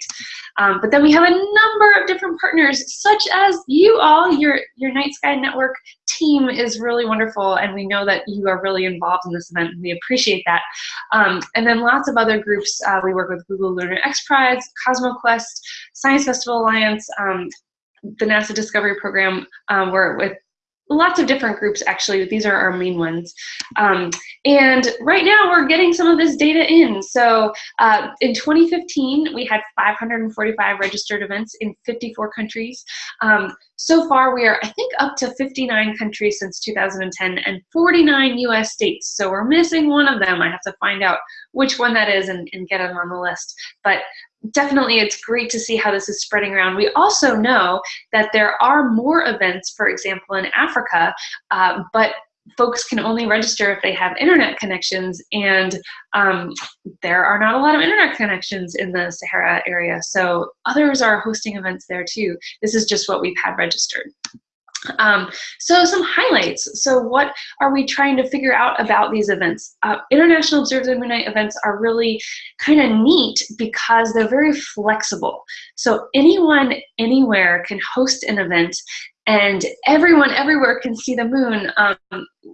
Um, but then we have a number of different partners, such as you all, your, your Night Sky Network team is really wonderful and we know that you are really involved in this event and we appreciate that. Um, and then lots of other groups. Uh, we work with Google Lunar X Prize, CosmoQuest, Science Festival Alliance, um, the NASA Discovery Program. Um, we're with lots of different groups actually. These are our main ones. Um, and right now we're getting some of this data in. So uh, in 2015 we had 545 registered events in 54 countries. Um, so far we are i think up to 59 countries since 2010 and 49 us states. So we're missing one of them. I have to find out which one that is and, and get them on the list. But definitely it's great to see how this is spreading around. We also know that there are more events, for example, in Africa, uh, but folks can only register if they have internet connections and um, there are not a lot of internet connections in the Sahara area. So others are hosting events there too. This is just what we've had registered. Um, so some highlights. So what are we trying to figure out about these events? Uh, International Observe Moon Night events are really kind of neat because they're very flexible. So anyone, anywhere can host an event and everyone everywhere can see the moon um,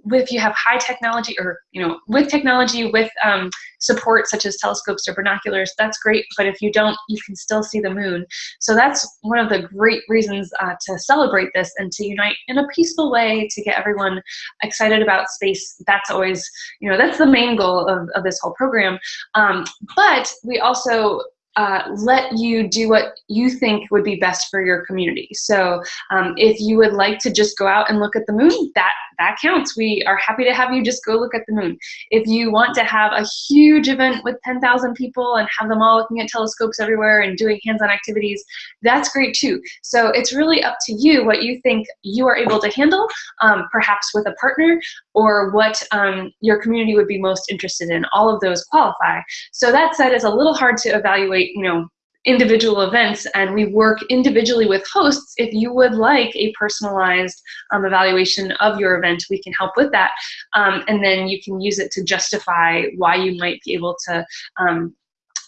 if you have high technology or you know with technology with um, support such as telescopes or binoculars that's great. But if you don't you can still see the moon. So that's one of the great reasons uh, to celebrate this and to unite in a peaceful way to get everyone excited about space. That's always you know that's the main goal of, of this whole program. Um, but we also uh, let you do what you think would be best for your community. So um, if you would like to just go out and look at the moon, that that counts. We are happy to have you just go look at the moon. If you want to have a huge event with 10,000 people and have them all looking at telescopes everywhere and doing hands-on activities, that's great too. So it's really up to you what you think you are able to handle, um, perhaps with a partner, or what um, your community would be most interested in. All of those qualify. So that said, it's a little hard to evaluate, you know, individual events and we work individually with hosts. If you would like a personalized um, evaluation of your event, we can help with that. Um, and then you can use it to justify why you might be able to um,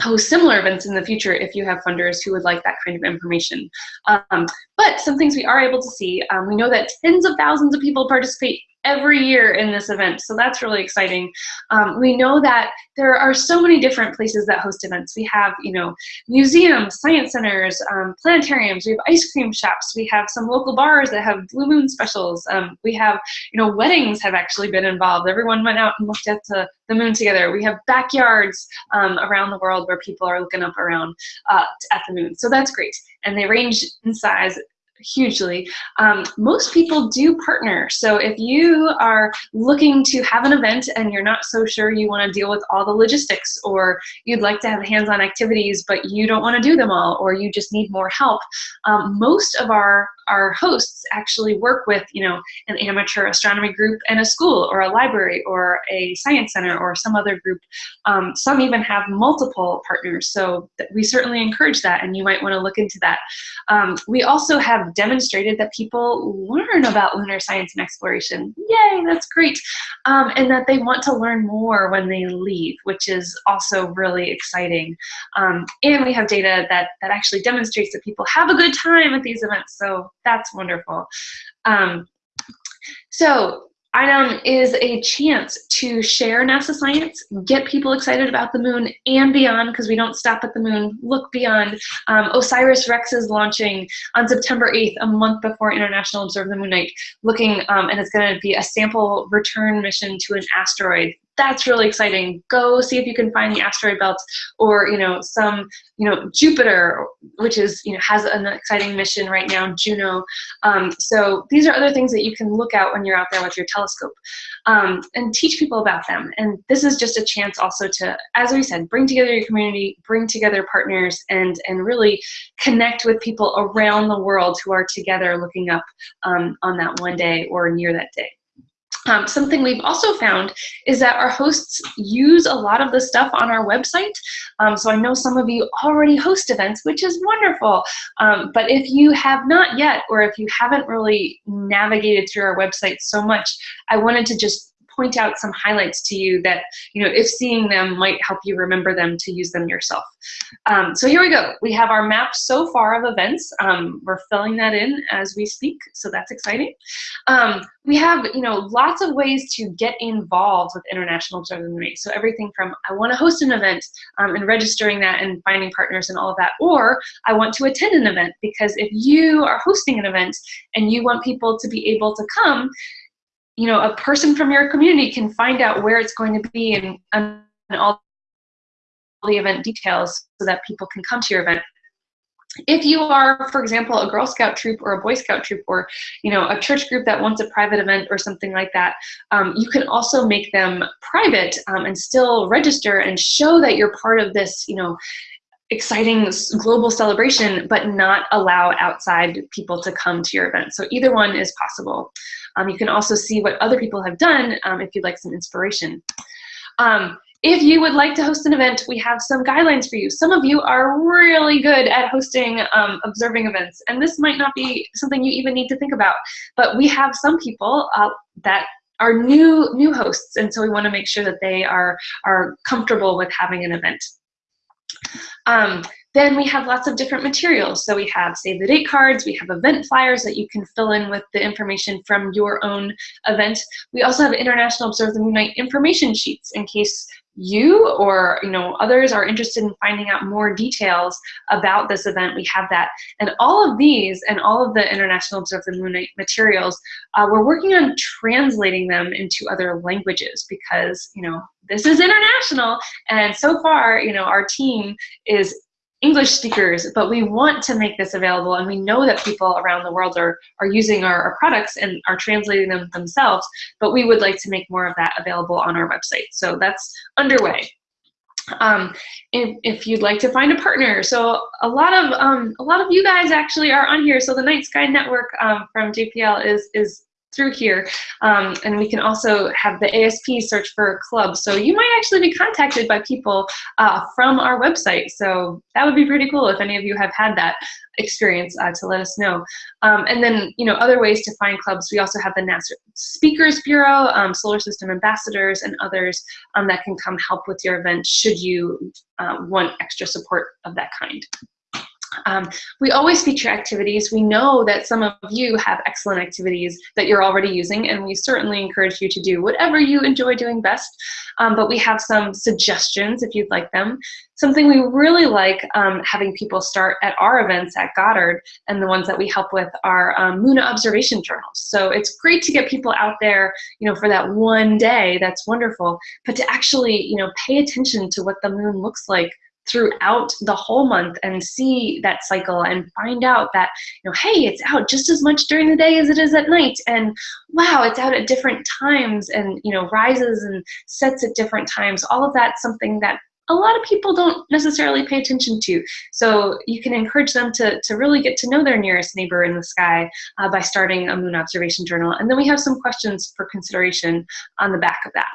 host similar events in the future if you have funders who would like that kind of information. Um, but some things we are able to see, um, we know that tens of thousands of people participate every year in this event. So that's really exciting. Um, we know that there are so many different places that host events. We have, you know, museums, science centers, um, planetariums, we have ice cream shops, we have some local bars that have blue moon specials. Um, we have, you know, weddings have actually been involved. Everyone went out and looked at the, the moon together. We have backyards um, around the world where people are looking up around uh, at the moon. So that's great. And they range in size hugely. Um, most people do partner. So if you are looking to have an event and you're not so sure you want to deal with all the logistics or you'd like to have hands-on activities but you don't want to do them all or you just need more help, um, most of our our hosts actually work with, you know, an amateur astronomy group and a school or a library or a science center or some other group. Um, some even have multiple partners, so we certainly encourage that, and you might want to look into that. Um, we also have demonstrated that people learn about lunar science and exploration. Yay, that's great. Um, and that they want to learn more when they leave, which is also really exciting. Um, and we have data that, that actually demonstrates that people have a good time at these events, so that's wonderful. Um, so InOMN is a chance to share NASA science, get people excited about the moon and beyond, because we don't stop at the moon, look beyond. Um, OSIRIS-REx is launching on September 8th, a month before International Observe the Moon Night, looking, um, and it's going to be a sample return mission to an asteroid that's really exciting. Go see if you can find the asteroid belts or, you know, some, you know, Jupiter, which is, you know, has an exciting mission right now, Juno. Um, so these are other things that you can look at when you're out there with your telescope um, and teach people about them. And this is just a chance also to, as we said, bring together your community, bring together partners, and, and really connect with people around the world who are together looking up um, on that one day or near that day. Um, something we've also found is that our hosts use a lot of the stuff on our website. Um, so I know some of you already host events, which is wonderful. Um, but if you have not yet, or if you haven't really navigated through our website so much, I wanted to just point out some highlights to you that, you know, if seeing them might help you remember them to use them yourself. Um, so here we go. We have our map so far of events. Um, we're filling that in as we speak, so that's exciting. Um, we have, you know, lots of ways to get involved with International Observer Night. So everything from I want to host an event um, and registering that and finding partners and all of that, or I want to attend an event because if you are hosting an event and you want people to be able to come, you know, a person from your community can find out where it's going to be and, and all the event details so that people can come to your event. If you are, for example, a Girl Scout troop or a Boy Scout troop or, you know, a church group that wants a private event or something like that, um, you can also make them private um, and still register and show that you're part of this, you know, exciting global celebration, but not allow outside people to come to your event. So either one is possible. Um, you can also see what other people have done um, if you'd like some inspiration. Um, if you would like to host an event, we have some guidelines for you. Some of you are really good at hosting um, observing events, and this might not be something you even need to think about, but we have some people uh, that are new new hosts, and so we want to make sure that they are, are comfortable with having an event. Um, then we have lots of different materials. So we have save the date cards, we have event flyers that you can fill in with the information from your own event. We also have International Observe the Moon Night information sheets in case you or you know others are interested in finding out more details about this event, we have that. And all of these and all of the International Observe the Moon Night materials, uh, we're working on translating them into other languages because you know this is international and so far you know our team is English speakers, but we want to make this available and we know that people around the world are, are using our, our, products and are translating them themselves, but we would like to make more of that available on our website. So that's underway. Um, if, if you'd like to find a partner, so a lot of um, a lot of you guys actually are on here. So the Night Sky Network um, from JPL is is through here. Um, and we can also have the ASP search for clubs. So you might actually be contacted by people uh, from our website. So that would be pretty cool if any of you have had that experience uh, to let us know. Um, and then, you know, other ways to find clubs, we also have the NASA Speakers Bureau, um, Solar System Ambassadors, and others um, that can come help with your event should you uh, want extra support of that kind. Um, we always feature activities. We know that some of you have excellent activities that you're already using, and we certainly encourage you to do whatever you enjoy doing best. Um, but we have some suggestions if you'd like them. Something we really like um, having people start at our events at Goddard, and the ones that we help with are um, moon observation journals. So it's great to get people out there, you know, for that one day. That's wonderful. But to actually, you know, pay attention to what the moon looks like throughout the whole month and see that cycle and find out that, you know, hey, it's out just as much during the day as it is at night. And wow, it's out at different times and, you know, rises and sets at different times. All of that's something that a lot of people don't necessarily pay attention to. So you can encourage them to, to really get to know their nearest neighbor in the sky uh, by starting a moon observation journal. And then we have some questions for consideration on the back of that.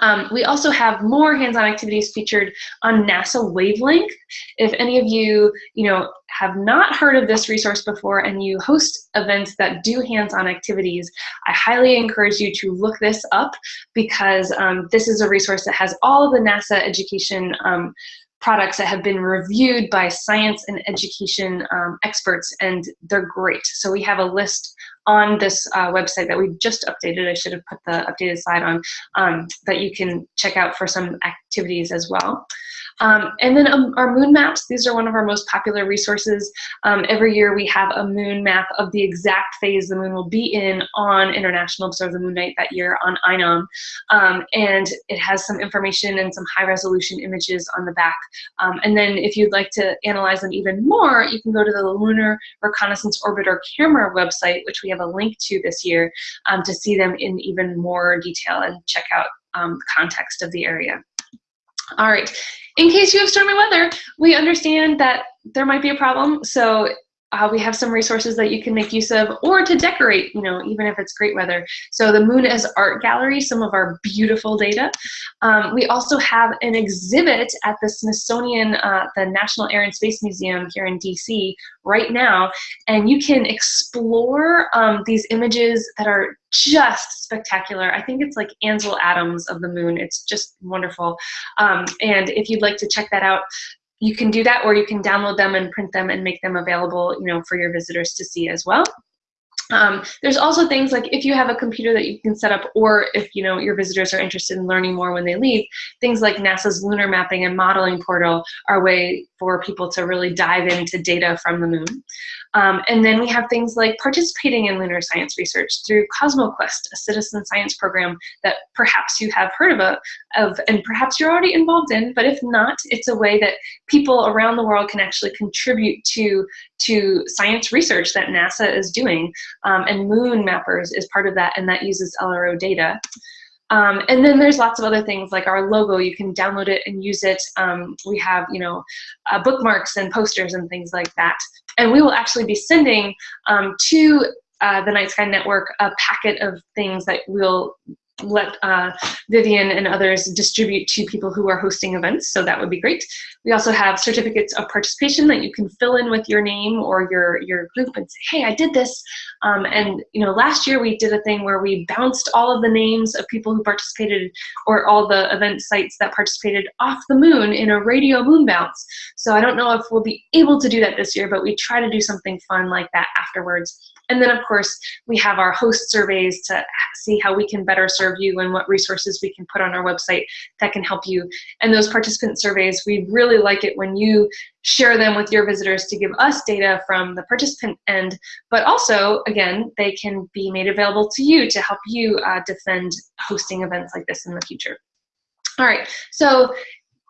Um, we also have more hands-on activities featured on NASA Wavelength. If any of you, you know, have not heard of this resource before and you host events that do hands-on activities, I highly encourage you to look this up because um, this is a resource that has all of the NASA education um, products that have been reviewed by science and education um, experts and they're great. So we have a list on this uh, website that we just updated. I should have put the updated slide on um, that you can check out for some activities as well. Um, and then um, our moon maps, these are one of our most popular resources. Um, every year we have a moon map of the exact phase the moon will be in on International Observe the Moon Night that year on InOMN. Um, and it has some information and some high resolution images on the back. Um, and then if you'd like to analyze them even more, you can go to the Lunar Reconnaissance Orbiter Camera website, which we have a link to this year, um, to see them in even more detail and check out um, the context of the area. All right, in case you have stormy weather, we understand that there might be a problem. So uh, we have some resources that you can make use of or to decorate, you know, even if it's great weather. So the Moon as Art Gallery, some of our beautiful data. Um, we also have an exhibit at the Smithsonian, uh, the National Air and Space Museum here in DC right now, and you can explore um, these images that are just spectacular. I think it's like Ansel Adams of the moon. It's just wonderful. Um, and if you'd like to check that out, you can do that or you can download them and print them and make them available you know for your visitors to see as well. Um, there's also things like if you have a computer that you can set up or if you know your visitors are interested in learning more when they leave things like nasa's lunar mapping and modeling portal are a way for people to really dive into data from the moon um, and then we have things like participating in lunar science research through CosmoQuest, a citizen science program that perhaps you have heard of, of and perhaps you're already involved in, but if not, it's a way that people around the world can actually contribute to, to science research that NASA is doing. Um, and Moon Mappers is part of that, and that uses LRO data. Um, and then there's lots of other things like our logo. You can download it and use it. Um, we have, you know, uh, bookmarks and posters and things like that. And we will actually be sending um, to uh, the Night Sky Network a packet of things that we'll let uh, Vivian and others distribute to people who are hosting events, so that would be great. We also have certificates of participation that you can fill in with your name or your, your group and say, hey, I did this. Um, and you know, last year we did a thing where we bounced all of the names of people who participated or all the event sites that participated off the moon in a radio moon bounce. So I don't know if we'll be able to do that this year, but we try to do something fun like that afterwards. And then of course, we have our host surveys to see how we can better serve you and what resources we can put on our website that can help you. And those participant surveys, we really like it when you share them with your visitors to give us data from the participant end, but also, again, they can be made available to you to help you uh, defend hosting events like this in the future. All right, so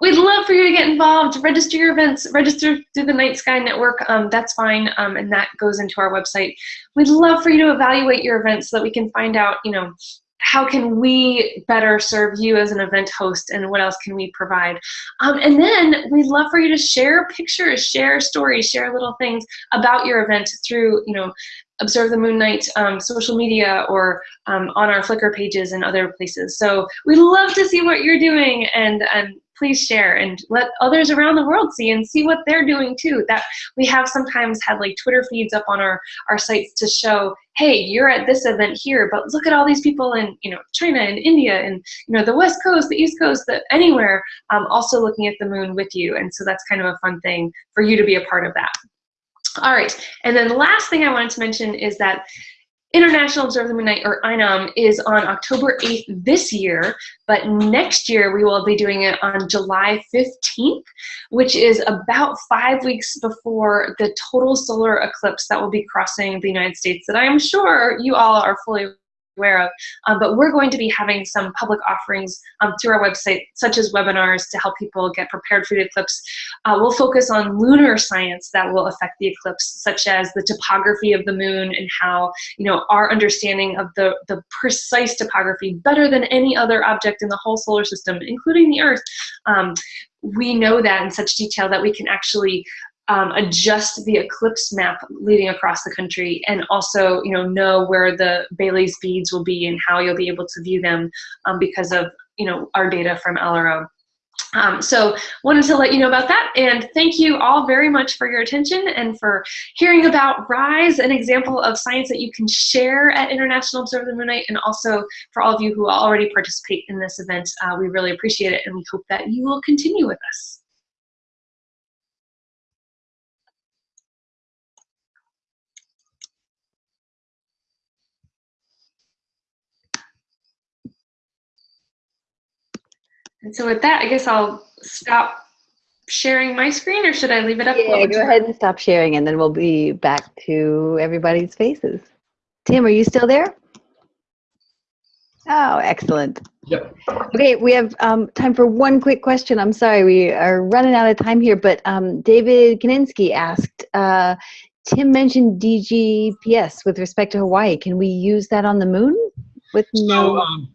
We'd love for you to get involved, register your events, register through the Night Sky Network, um, that's fine, um, and that goes into our website. We'd love for you to evaluate your events so that we can find out, you know, how can we better serve you as an event host and what else can we provide? Um, and then we'd love for you to share pictures, share stories, share little things about your event through, you know, Observe the Moon Night um, social media or um, on our Flickr pages and other places. So we'd love to see what you're doing and, and please share and let others around the world see and see what they're doing too. That we have sometimes had like Twitter feeds up on our, our sites to show, hey, you're at this event here, but look at all these people in you know China and India and you know the West Coast, the East Coast, the, anywhere, um, also looking at the moon with you. And so that's kind of a fun thing for you to be a part of that. All right, and then the last thing I wanted to mention is that International Observe the Moon Night, or InOMN, is on October 8th this year, but next year we will be doing it on July 15th, which is about five weeks before the total solar eclipse that will be crossing the United States that I am sure you all are fully aware of. Um, but we're going to be having some public offerings um, through our website, such as webinars to help people get prepared for the eclipse. Uh, we'll focus on lunar science that will affect the eclipse, such as the topography of the moon and how, you know, our understanding of the, the precise topography, better than any other object in the whole solar system, including the Earth, um, we know that in such detail that we can actually um, adjust the eclipse map leading across the country and also you know know where the Baily's beads will be and how you'll be able to view them um, because of you know our data from LRO. Um, so wanted to let you know about that and thank you all very much for your attention and for hearing about RISE, an example of science that you can share at International Observe the Moon Night and also for all of you who already participate in this event, uh, we really appreciate it and we hope that you will continue with us. And so with that, I guess I'll stop sharing my screen or should I leave it up? Yeah, go ahead and stop sharing and then we'll be back to everybody's faces. Tim, are you still there? Oh, excellent. Yep. Okay, we have um, time for one quick question. I'm sorry, we are running out of time here, but um, David Kaninsky asked, uh, Tim mentioned DGPS with respect to Hawaii. Can we use that on the moon with So, no? um,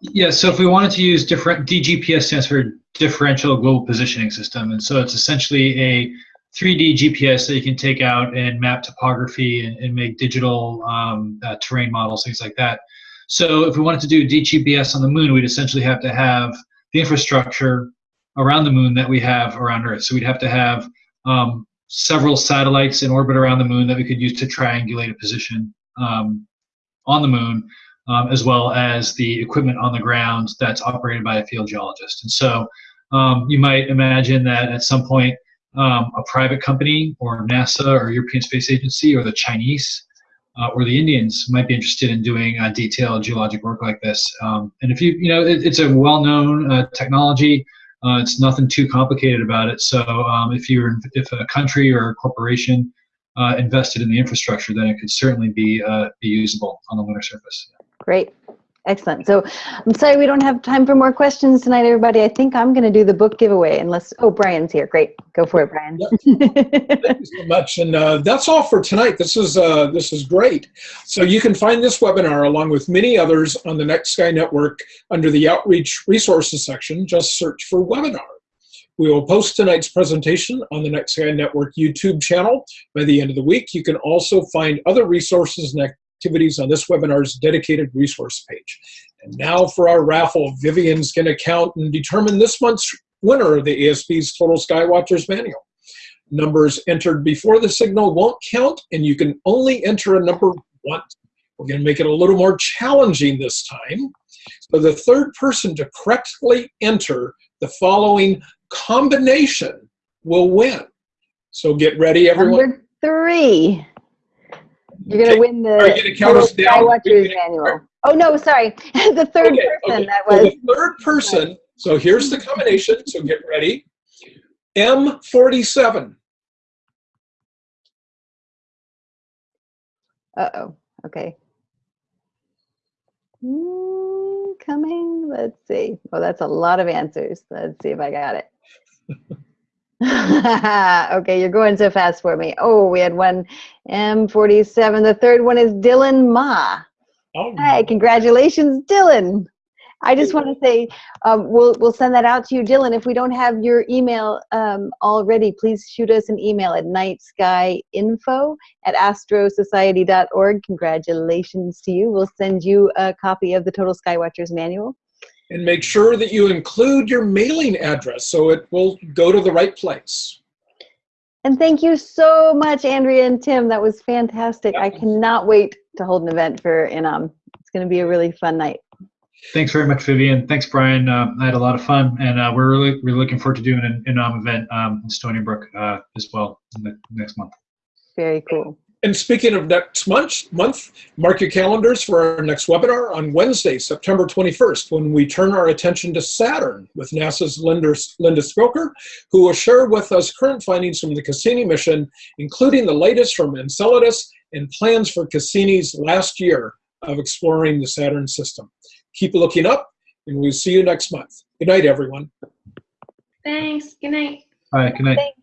yeah, so if we wanted to use different, DGPS stands for Differential Global Positioning System. And so it's essentially a 3D GPS that you can take out and map topography and, and make digital um, uh, terrain models, things like that. So if we wanted to do DGPS on the moon, we'd essentially have to have the infrastructure around the moon that we have around Earth. So we'd have to have um, several satellites in orbit around the moon that we could use to triangulate a position um, on the moon, um, as well as the equipment on the ground that's operated by a field geologist. And so um, you might imagine that at some point um, a private company or NASA or European Space Agency or the Chinese uh, or the Indians might be interested in doing uh, detailed geologic work like this. Um, and if you, you know, it, it's a well-known uh, technology. Uh, it's nothing too complicated about it. So um, if you're, if a country or a corporation uh, invested in the infrastructure, then it could certainly be uh, be usable on the lunar surface. Great. Excellent. So I'm sorry we don't have time for more questions tonight, everybody. I think I'm going to do the book giveaway unless, oh, Brian's here. Great. Go for it, Brian. Thank you so much. And uh, that's all for tonight. This is, uh, this is great. So you can find this webinar along with many others on the Night Sky Network under the Outreach Resources section. Just search for webinar. We will post tonight's presentation on the Night Sky Network YouTube channel by the end of the week. You can also find other resources and activities on this webinar's dedicated resource page. And now for our raffle, Vivian's going to count and determine this month's winner of the ASP's Total Skywatchers Manual. Numbers entered before the signal won't count, and you can only enter a number once. We're going to make it a little more challenging this time. So the third person to correctly enter the following combination will win. So get ready, everyone. Number three. You're going to win the Are you gonna count us down? Skywatchers manual. Oh, no, sorry. (laughs) the third Okay, person okay. that So was. the third person, so here's the combination, so get ready. M47. Uh-oh. Okay. Hmm, coming. Let's see. Oh, that's a lot of answers. Let's see if I got it. (laughs) (laughs) okay, you're going so fast for me. Oh, we had one M47. The third one is Dylan Ma. Oh, Hi, congratulations, Dylan. I just want to say um, we'll we'll send that out to you, Dylan. If we don't have your email um, already, please shoot us an email at nightskyinfo at astrosociety.org. Congratulations to you. We'll send you a copy of the Total Skywatchers Manual. And make sure that you include your mailing address so it will go to the right place. And thank you so much, Andrea and Tim. That was fantastic. I cannot wait to hold an event for InOMN. It's going to be a really fun night. Thanks very much, Vivian. Thanks, Brian. Uh, I had a lot of fun, and uh, we're really really looking forward to doing an InOMN event um, in Stony Brook uh, as well in the next month. Very cool. And speaking of next month, month, mark your calendars for our next webinar on Wednesday, September 21st, when we turn our attention to Saturn with NASA's Linda, Linda Spilker, who will share with us current findings from the Cassini mission, including the latest from Enceladus and plans for Cassini's last year of exploring the Saturn system. Keep looking up, and we'll see you next month. Good night, everyone. Thanks. Good night. All right. Good night. Thanks.